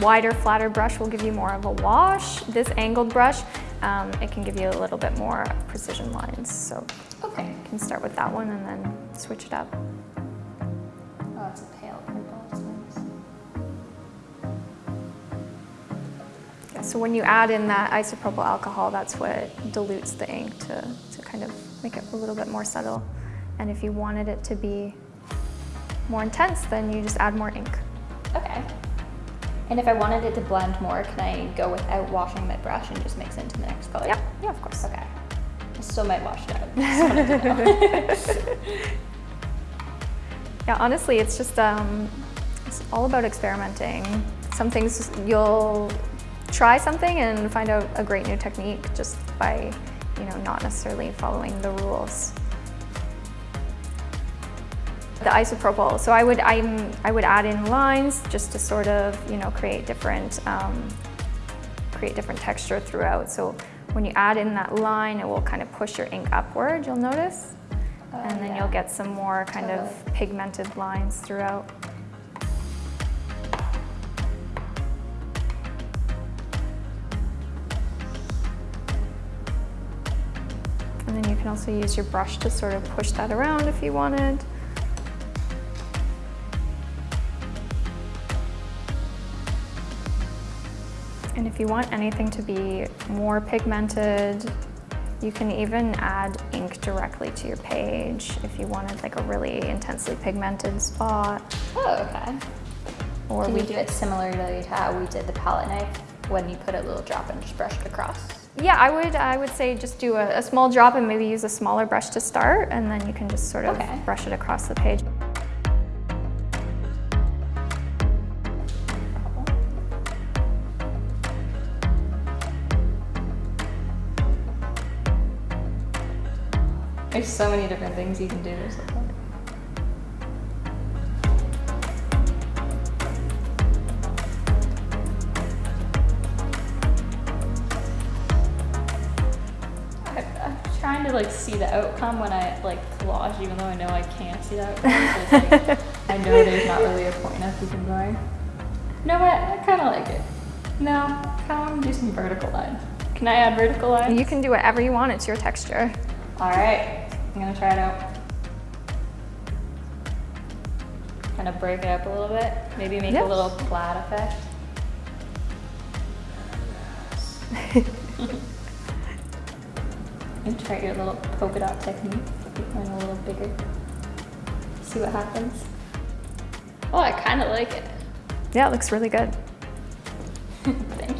wider, flatter brush will give you more of a wash. This angled brush, um, it can give you a little bit more precision lines. So Okay. you can start with that one and then switch it up. Oh, it's a pale purple. That's nice. Yeah, so when you add in that isopropyl alcohol, that's what dilutes the ink to, to kind of make it a little bit more subtle. And if you wanted it to be more intense, then you just add more ink. Okay. And if I wanted it to blend more, can I go without washing my brush and just mix it into the next color? Yeah, yeah, of course. Okay. I still might wash it out. Just wanted to know. Yeah, honestly, it's just um, it's all about experimenting. Some things you'll try something and find out a great new technique just by, you know, not necessarily following the rules. The isopropyl, so I would I'm, I would add in lines just to sort of you know create different um, create different texture throughout. So when you add in that line, it will kind of push your ink upward. You'll notice and then Oh, yeah. you'll get some more kind of pigmented lines throughout. And then you can also use your brush to sort of push that around if you wanted. If you want anything to be more pigmented, you can even add ink directly to your page if you wanted like a really intensely pigmented spot. Oh, okay. Or Can we do it similarly to how we did the palette knife when you put a little drop and just brush it across? Yeah, I would I would say just do a, a small drop and maybe use a smaller brush to start and then you can just sort of Okay. brush it across the page. So many different things you can do or something. Trying to like see the outcome when I like collage, even though I know I can't see the outcome. so like, I know there's not really a point of keeping going. Know what? I kind of like it. No, I kind want to do some vertical lines. Can I add vertical lines? You can do whatever you want, it's your texture. All right, I'm gonna try it out. kind of break it up a little bit. Maybe make Yeah. a little plaid effect. and try your little polka dot technique. Make mine a little bigger. See what happens. Oh, I kind of like it. Yeah, it looks really good. Thank you.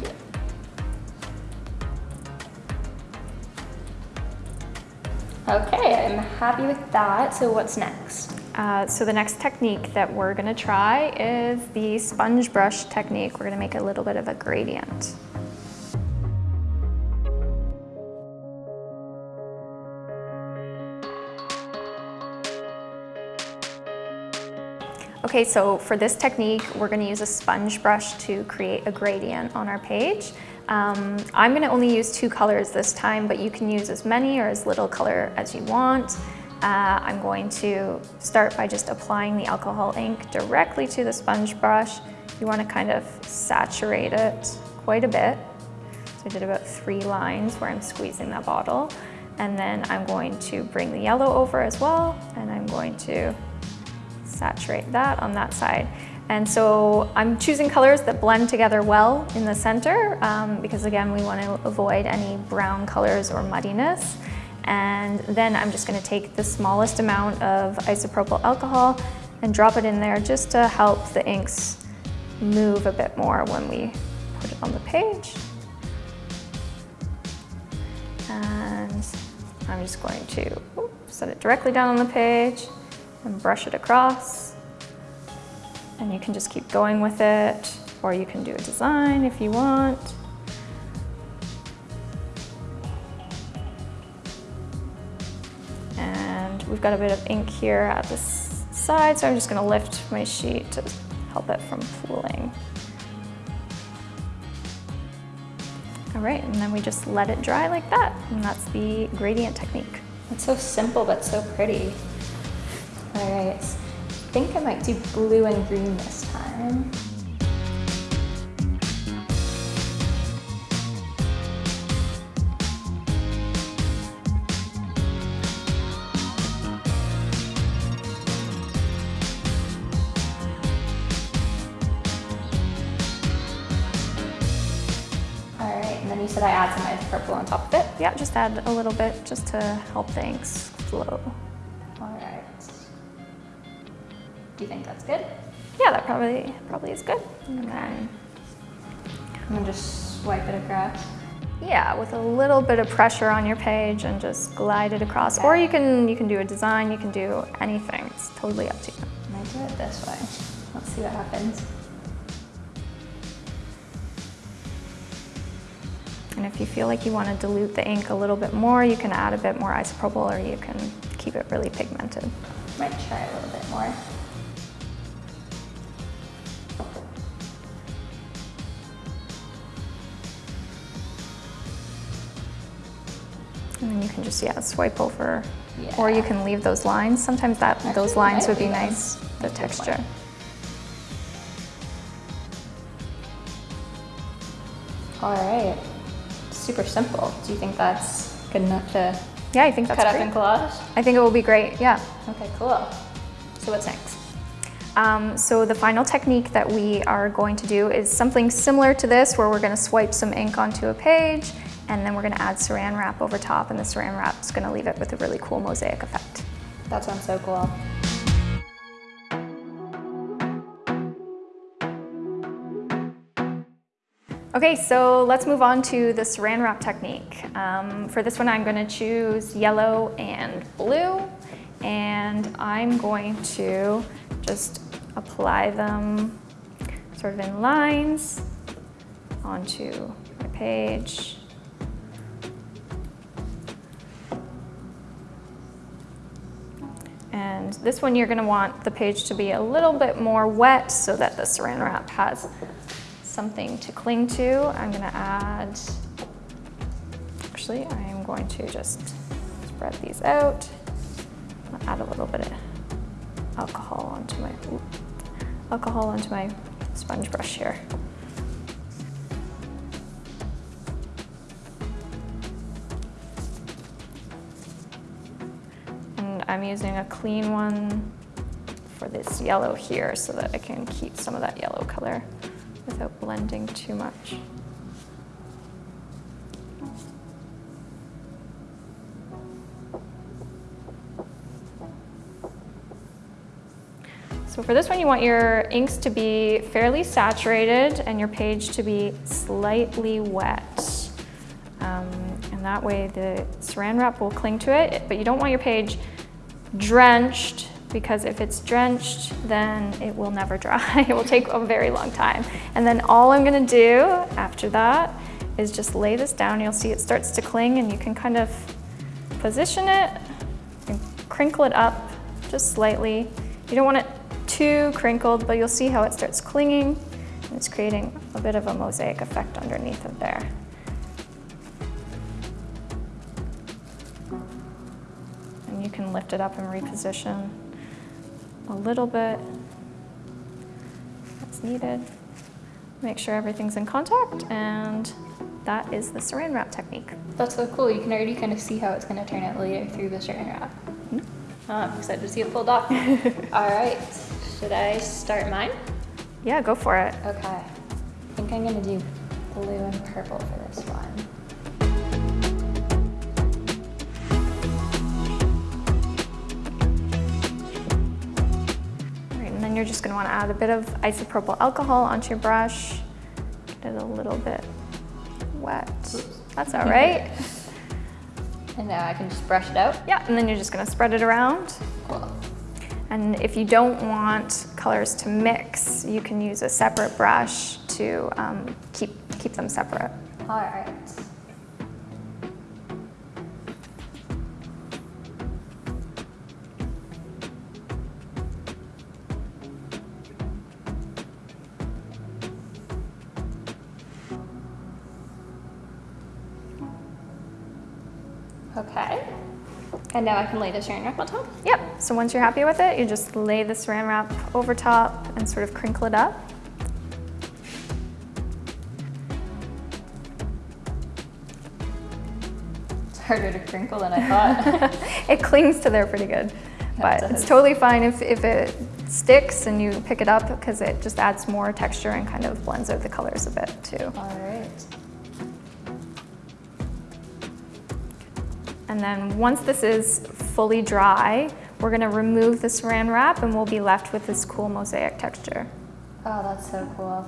Okay, I'm happy with that. So what's next? Uh, so the next technique that we're gonna try is the sponge brush technique. We're gonna make a little bit of a gradient. Okay, so for this technique, we're gonna use a sponge brush to create a gradient on our page. Um, I'm gonna only use two colors this time, but you can use as many or as little color as you want. Uh, I'm going to start by just applying the alcohol ink directly to the sponge brush. You wanna kind of saturate it quite a bit. So I did about three lines where I'm squeezing that bottle. And then I'm going to bring the yellow over as well, and I'm going to saturate that on that side. And so I'm choosing colors that blend together well in the center um, because again, we want to avoid any brown colors or muddiness. And then I'm just going to take the smallest amount of isopropyl alcohol and drop it in there just to help the inks move a bit more when we put it on the page. And I'm just going to set it directly down on the page and brush it across. And you can just keep going with it, or you can do a design if you want. And we've got a bit of ink here at the side, so I'm just gonna lift my sheet to help it from pooling. All right, and then we just let it dry like that, and that's the gradient technique. It's so simple but so pretty. All right, think I might do blue and green this time. All right, and then you said I add some purple on top of it. Yeah, just add a little bit just to help things flow. Do you think that's good? Yeah, that probably probably is good. And then, I'm gonna just swipe it across. yeah, with a little bit of pressure on your page and just glide it across. Or you can you can do a design, you can do anything. It's totally up to you. I might do it this way. Let's see what happens. And if you feel like you want to dilute the ink a little bit more, you can add a bit more isopropyl or you can keep it really pigmented. Might try a little bit more. And you can just, yeah, swipe over. Or you can leave those lines. Sometimes that Actually, those lines would be nice, the Like this one. texture. All right. Super simple. Do you think that's good enough to Yeah, I think that's cut up great. and collage? I think it will be great, yeah. Okay, cool. So what's next? Um, so the final technique that we are going to do is something similar to this where we're gonna swipe some ink onto a page and then we're gonna add saran wrap over top and the saran wrap is gonna leave it with a really cool mosaic effect. That sounds so cool. Okay, so let's move on to the saran wrap technique. Um, for this one, I'm gonna choose yellow and blue, and I'm going to just apply them sort of in lines onto my page. And this one, you're gonna want the page to be a little bit more wet so that the saran wrap has something to cling to. I'm gonna add, actually, I am going to just spread these out. Add a little bit of alcohol onto my, oop, alcohol onto my sponge brush here. I'm using a clean one for this yellow here so that I can keep some of that yellow color without blending too much. So for this one, you want your inks to be fairly saturated and your page to be slightly wet. Um, and that way the saran wrap will cling to it, but you don't want your page drenched because if it's drenched, then it will never dry. it will take a very long time. And then all I'm gonna do after that is just lay this down. You'll see it starts to cling and you can kind of position it and crinkle it up just slightly. You don't want it too crinkled, but you'll see how it starts clinging and it's creating a bit of a mosaic effect underneath of there. Can lift it up and reposition a little bit as needed. Make sure everything's in contact and that is the saran wrap technique. That's so cool. You can already kind of see how it's going to turn out later through the saran wrap. Hmm? Oh, I'm excited to see it pulled off. All right. Should I start mine? Yeah, go for it. Okay. I think I'm gonna do blue and purple for this one. Then you're just gonna wanna add a bit of isopropyl alcohol onto your brush. Get it a little bit wet. That's all right. And now I can just brush it out. yeah, and then you're just gonna spread it around. Cool. And if you don't want colors to mix, you can use a separate brush to um, keep, keep them separate. All right. And now I can lay the saran wrap on top? Yep, so once you're happy with it, you just lay the saran wrap over top and sort of crinkle it up. It's harder to crinkle than I thought. it clings to there pretty good, but it it's totally fine if, if it sticks and you pick it up because it just adds more texture and kind of blends out the colors a bit too. All right. And then once this is fully dry, we're gonna remove the saran wrap and we'll be left with this cool mosaic texture. Oh, that's so cool.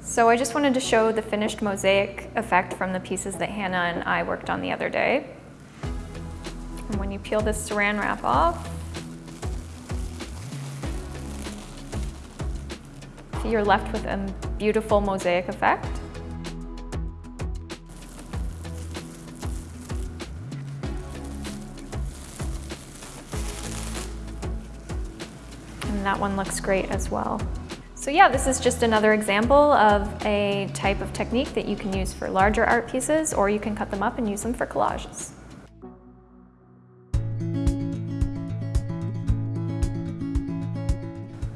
So I just wanted to show the finished mosaic effect from the pieces that Hannah and I worked on the other day. And when you peel this saran wrap off, you're left with a beautiful mosaic effect. That one looks great as well. So yeah, this is just another example of a type of technique that you can use for larger art pieces or you can cut them up and use them for collages.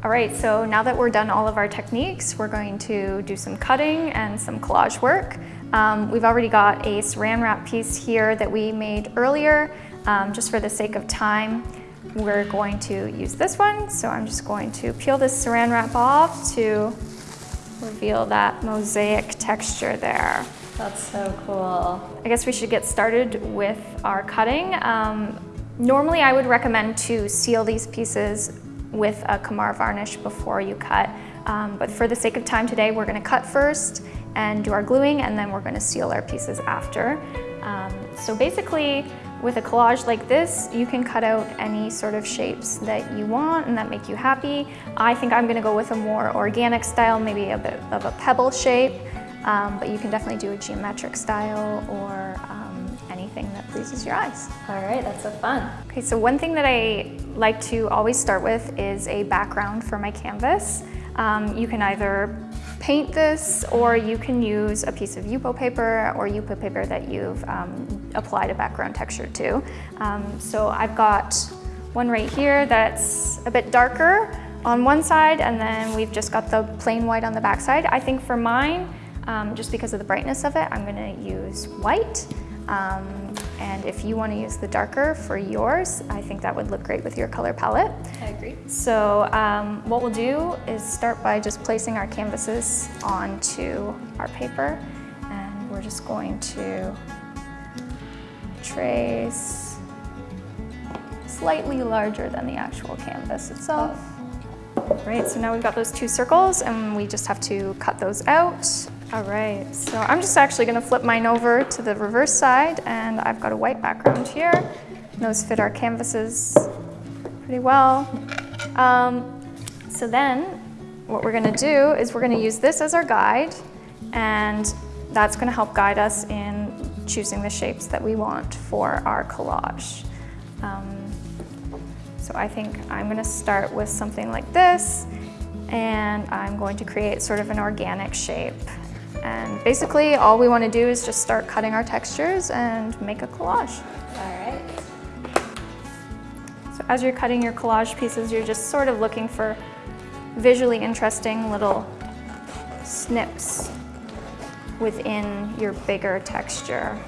All right, so now that we're done all of our techniques, we're going to do some cutting and some collage work. Um, we've already got a saran wrap piece here that we made earlier. Um, just for the sake of time, we're going to use this one. So I'm just going to peel this saran wrap off to reveal that mosaic texture there. That's so cool. I guess we should get started with our cutting. Um, normally I would recommend to seal these pieces with a Kamar varnish before you cut. Um, but for the sake of time today, we're gonna cut first and do our gluing and then we're gonna seal our pieces after. Um, so basically, with a collage like this, you can cut out any sort of shapes that you want and that make you happy. I think I'm gonna go with a more organic style, maybe a bit of a pebble shape, um, but you can definitely do a geometric style or um, anything that pleases your eyes. All right, that's so fun. Okay, so one thing that I like to always start with is a background for my canvas. Um, you can either paint this or you can use a piece of Yupo paper or Yupo paper that you've um, applied a background texture to. Um, so I've got one right here that's a bit darker on one side and then we've just got the plain white on the back side. I think for mine, um, just because of the brightness of it, I'm gonna use white. Um, And if you want to use the darker for yours, I think that would look great with your color palette. I agree. So um, what we'll do is start by just placing our canvases onto our paper. And we're just going to trace slightly larger than the actual canvas itself. Right, so now we've got those two circles and we just have to cut those out. All right, so I'm just actually gonna flip mine over to the reverse side and I've got a white background here. Those fit our canvases pretty well. Um, so then what we're gonna do is we're gonna use this as our guide and that's gonna help guide us in choosing the shapes that we want for our collage. Um, so I think I'm gonna start with something like this and I'm going to create sort of an organic shape. And basically all we wanna do is just start cutting our textures and make a collage. All right. So as you're cutting your collage pieces, you're just sort of looking for visually interesting little snips within your bigger texture.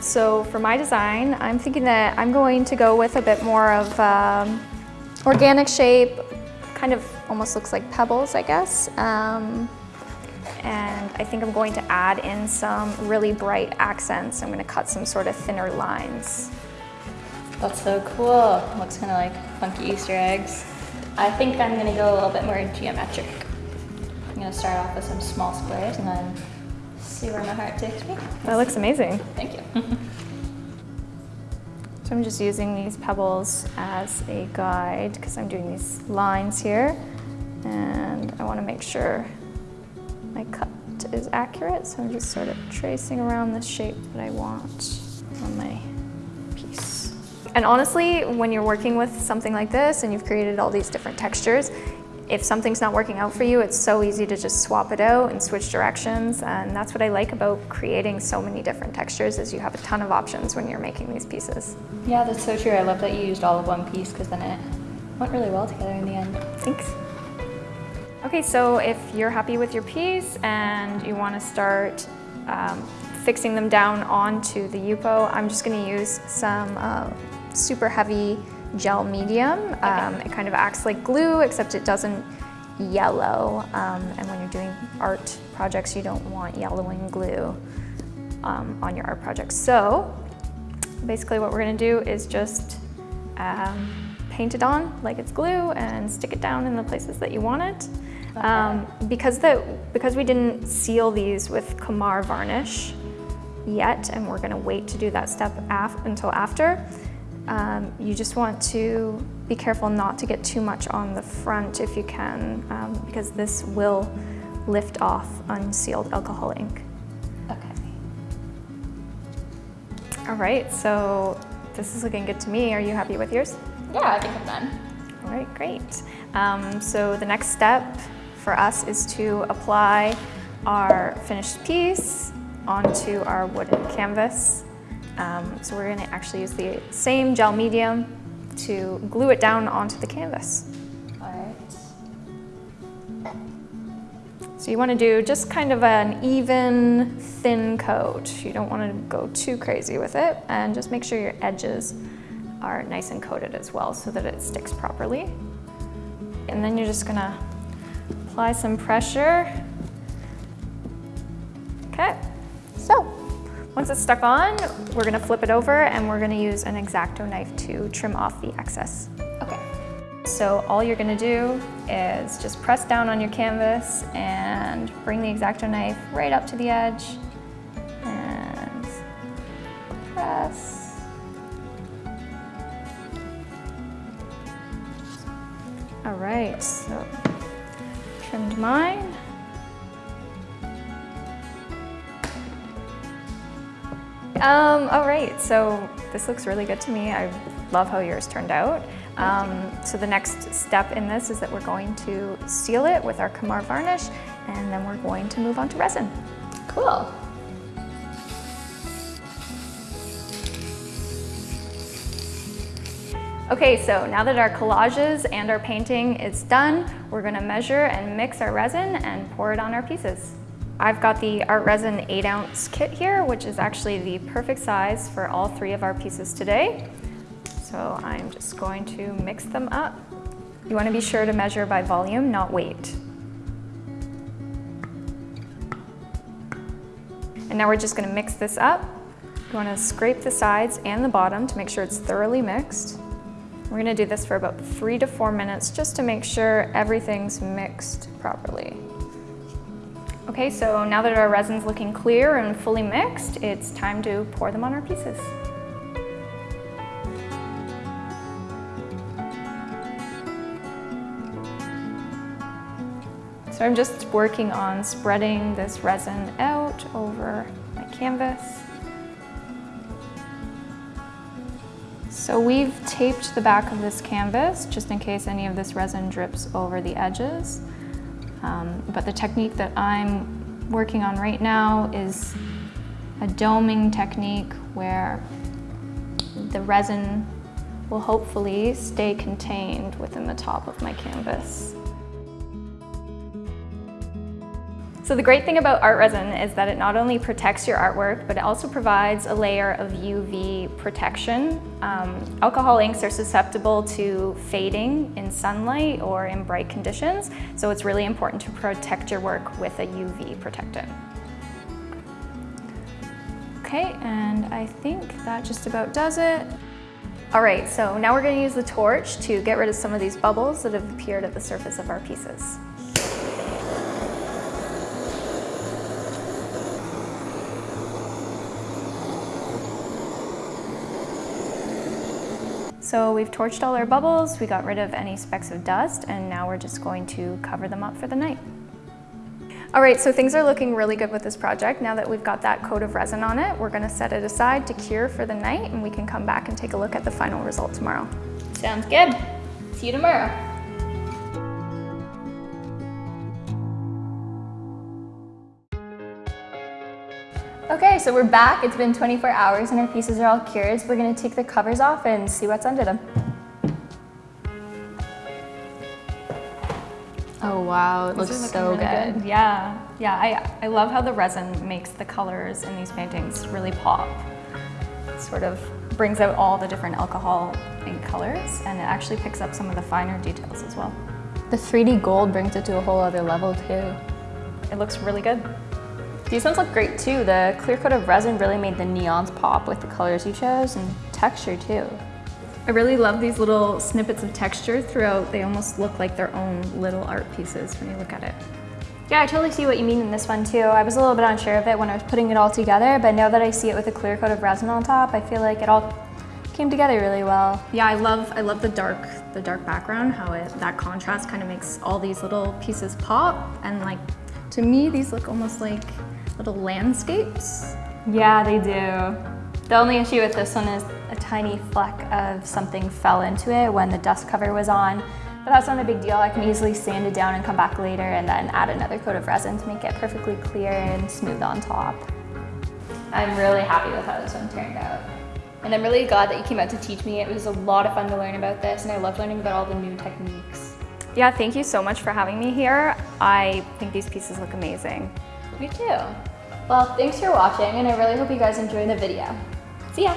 So for my design, I'm thinking that I'm going to go with a bit more of um, organic shape, kind of almost looks like pebbles, I guess. Um, and I think I'm going to add in some really bright accents. I'm gonna cut some sort of thinner lines. That's so cool. Looks kind of like funky Easter eggs. I think I'm gonna go a little bit more geometric. I'm gonna start off with some small squares and then see where my heart takes me. That looks amazing. Thank you. So I'm just using these pebbles as a guide because I'm doing these lines here and I want to make sure my cut is accurate so I'm just sort of tracing around the shape that I want on my piece. And honestly, when you're working with something like this and you've created all these different textures, if something's not working out for you, it's so easy to just swap it out and switch directions. And that's what I like about creating so many different textures is you have a ton of options when you're making these pieces. yeah, that's so true. I love that you used all of one piece because then it went really well together in the end. Thanks. Okay, so if you're happy with your piece and you want to start um, fixing them down onto the Yupo, I'm just going to use some uh, super heavy gel medium. Um, it kind of acts like glue, except it doesn't yellow. Um, and when you're doing art projects, you don't want yellowing glue um, on your art projects. So basically what we're going to do is just um, paint it on like it's glue and stick it down in the places that you want it. Um, because, the, because we didn't seal these with Kamar varnish yet, and we're gonna wait to do that step af until after, um, you just want to be careful not to get too much on the front if you can, um, because this will lift off unsealed alcohol ink. Okay. All right, so this is looking good to me. Are you happy with yours? Yeah, I think I'm done. All right, great. Um, so the next step for us is to apply our finished piece onto our wooden canvas. Um, so we're gonna actually use the same gel medium to glue it down onto the canvas. So you wanna do just kind of an even, thin coat. You don't wanna go too crazy with it and just make sure your edges are nice and coated as well so that it sticks properly. And then you're just gonna apply some pressure. Okay, so once it's stuck on, we're gonna flip it over and we're gonna use an X-Acto knife to trim off the excess. Okay. So all you're gonna do is just press down on your canvas and bring the X-Acto knife right up to the edge and press. All right, so trimmed mine. Um, all right, so this looks really good to me. I love how yours turned out. Um, so the next step in this is that we're going to seal it with our Kamar varnish and then we're going to move on to resin. Cool. Okay, so now that our collages and our painting is done, we're gonna measure and mix our resin and pour it on our pieces. I've got the ArtResin 8 ounce kit here, which is actually the perfect size for all three of our pieces today. So I'm just going to mix them up. You want to be sure to measure by volume, not weight. And now we're just going to mix this up. You want to scrape the sides and the bottom to make sure it's thoroughly mixed. We're going to do this for about three to four minutes just to make sure everything's mixed properly. Okay, so now that our resin's looking clear and fully mixed, it's time to pour them on our pieces. So I'm just working on spreading this resin out over my canvas. So we've taped the back of this canvas just in case any of this resin drips over the edges. Um, but the technique that I'm working on right now is a doming technique where the resin will hopefully stay contained within the top of my canvas. So the great thing about ArtResin is that it not only protects your artwork, but it also provides a layer of UV protection. Um, alcohol inks are susceptible to fading in sunlight or in bright conditions, so it's really important to protect your work with a UV protectant. Okay, and I think that just about does it. All right, so now we're gonna use the torch to get rid of some of these bubbles that have appeared at the surface of our pieces. So we've torched all our bubbles, we got rid of any specks of dust, and now we're just going to cover them up for the night. All right, so things are looking really good with this project. Now that we've got that coat of resin on it, we're gonna set it aside to cure for the night, and we can come back and take a look at the final result tomorrow. Sounds good. See you tomorrow. Okay, so we're back. It's been 24 hours and our pieces are all cured. So we're gonna take the covers off and see what's under them. Oh wow, it looks so really good. Yeah, yeah. I, I love how the resin makes the colors in these paintings really pop. It sort of brings out all the different alcohol ink colors and it actually picks up some of the finer details as well. The 3D gold brings it to a whole other level too. It looks really good. These ones look great too. The clear coat of resin really made the neons pop with the colors you chose and texture too. I really love these little snippets of texture throughout. They almost look like their own little art pieces when you look at it. Yeah, I totally see what you mean in this one too. I was a little bit unsure of it when I was putting it all together, but now that I see it with a clear coat of resin on top, I feel like it all came together really well. Yeah, I love I love the dark the dark background, how it that contrast kind of makes all these little pieces pop and like to me these look almost like little landscapes. Yeah, they do. The only issue with this one is a tiny fleck of something fell into it when the dust cover was on. But that's not a big deal. I can easily sand it down and come back later and then add another coat of resin to make it perfectly clear and smooth on top. I'm really happy with how this one turned out. And I'm really glad that you came out to teach me. It was a lot of fun to learn about this and I love learning about all the new techniques. Yeah, thank you so much for having me here. I think these pieces look amazing. Me too. Well, thanks for watching and I really hope you guys enjoyed the video. See ya!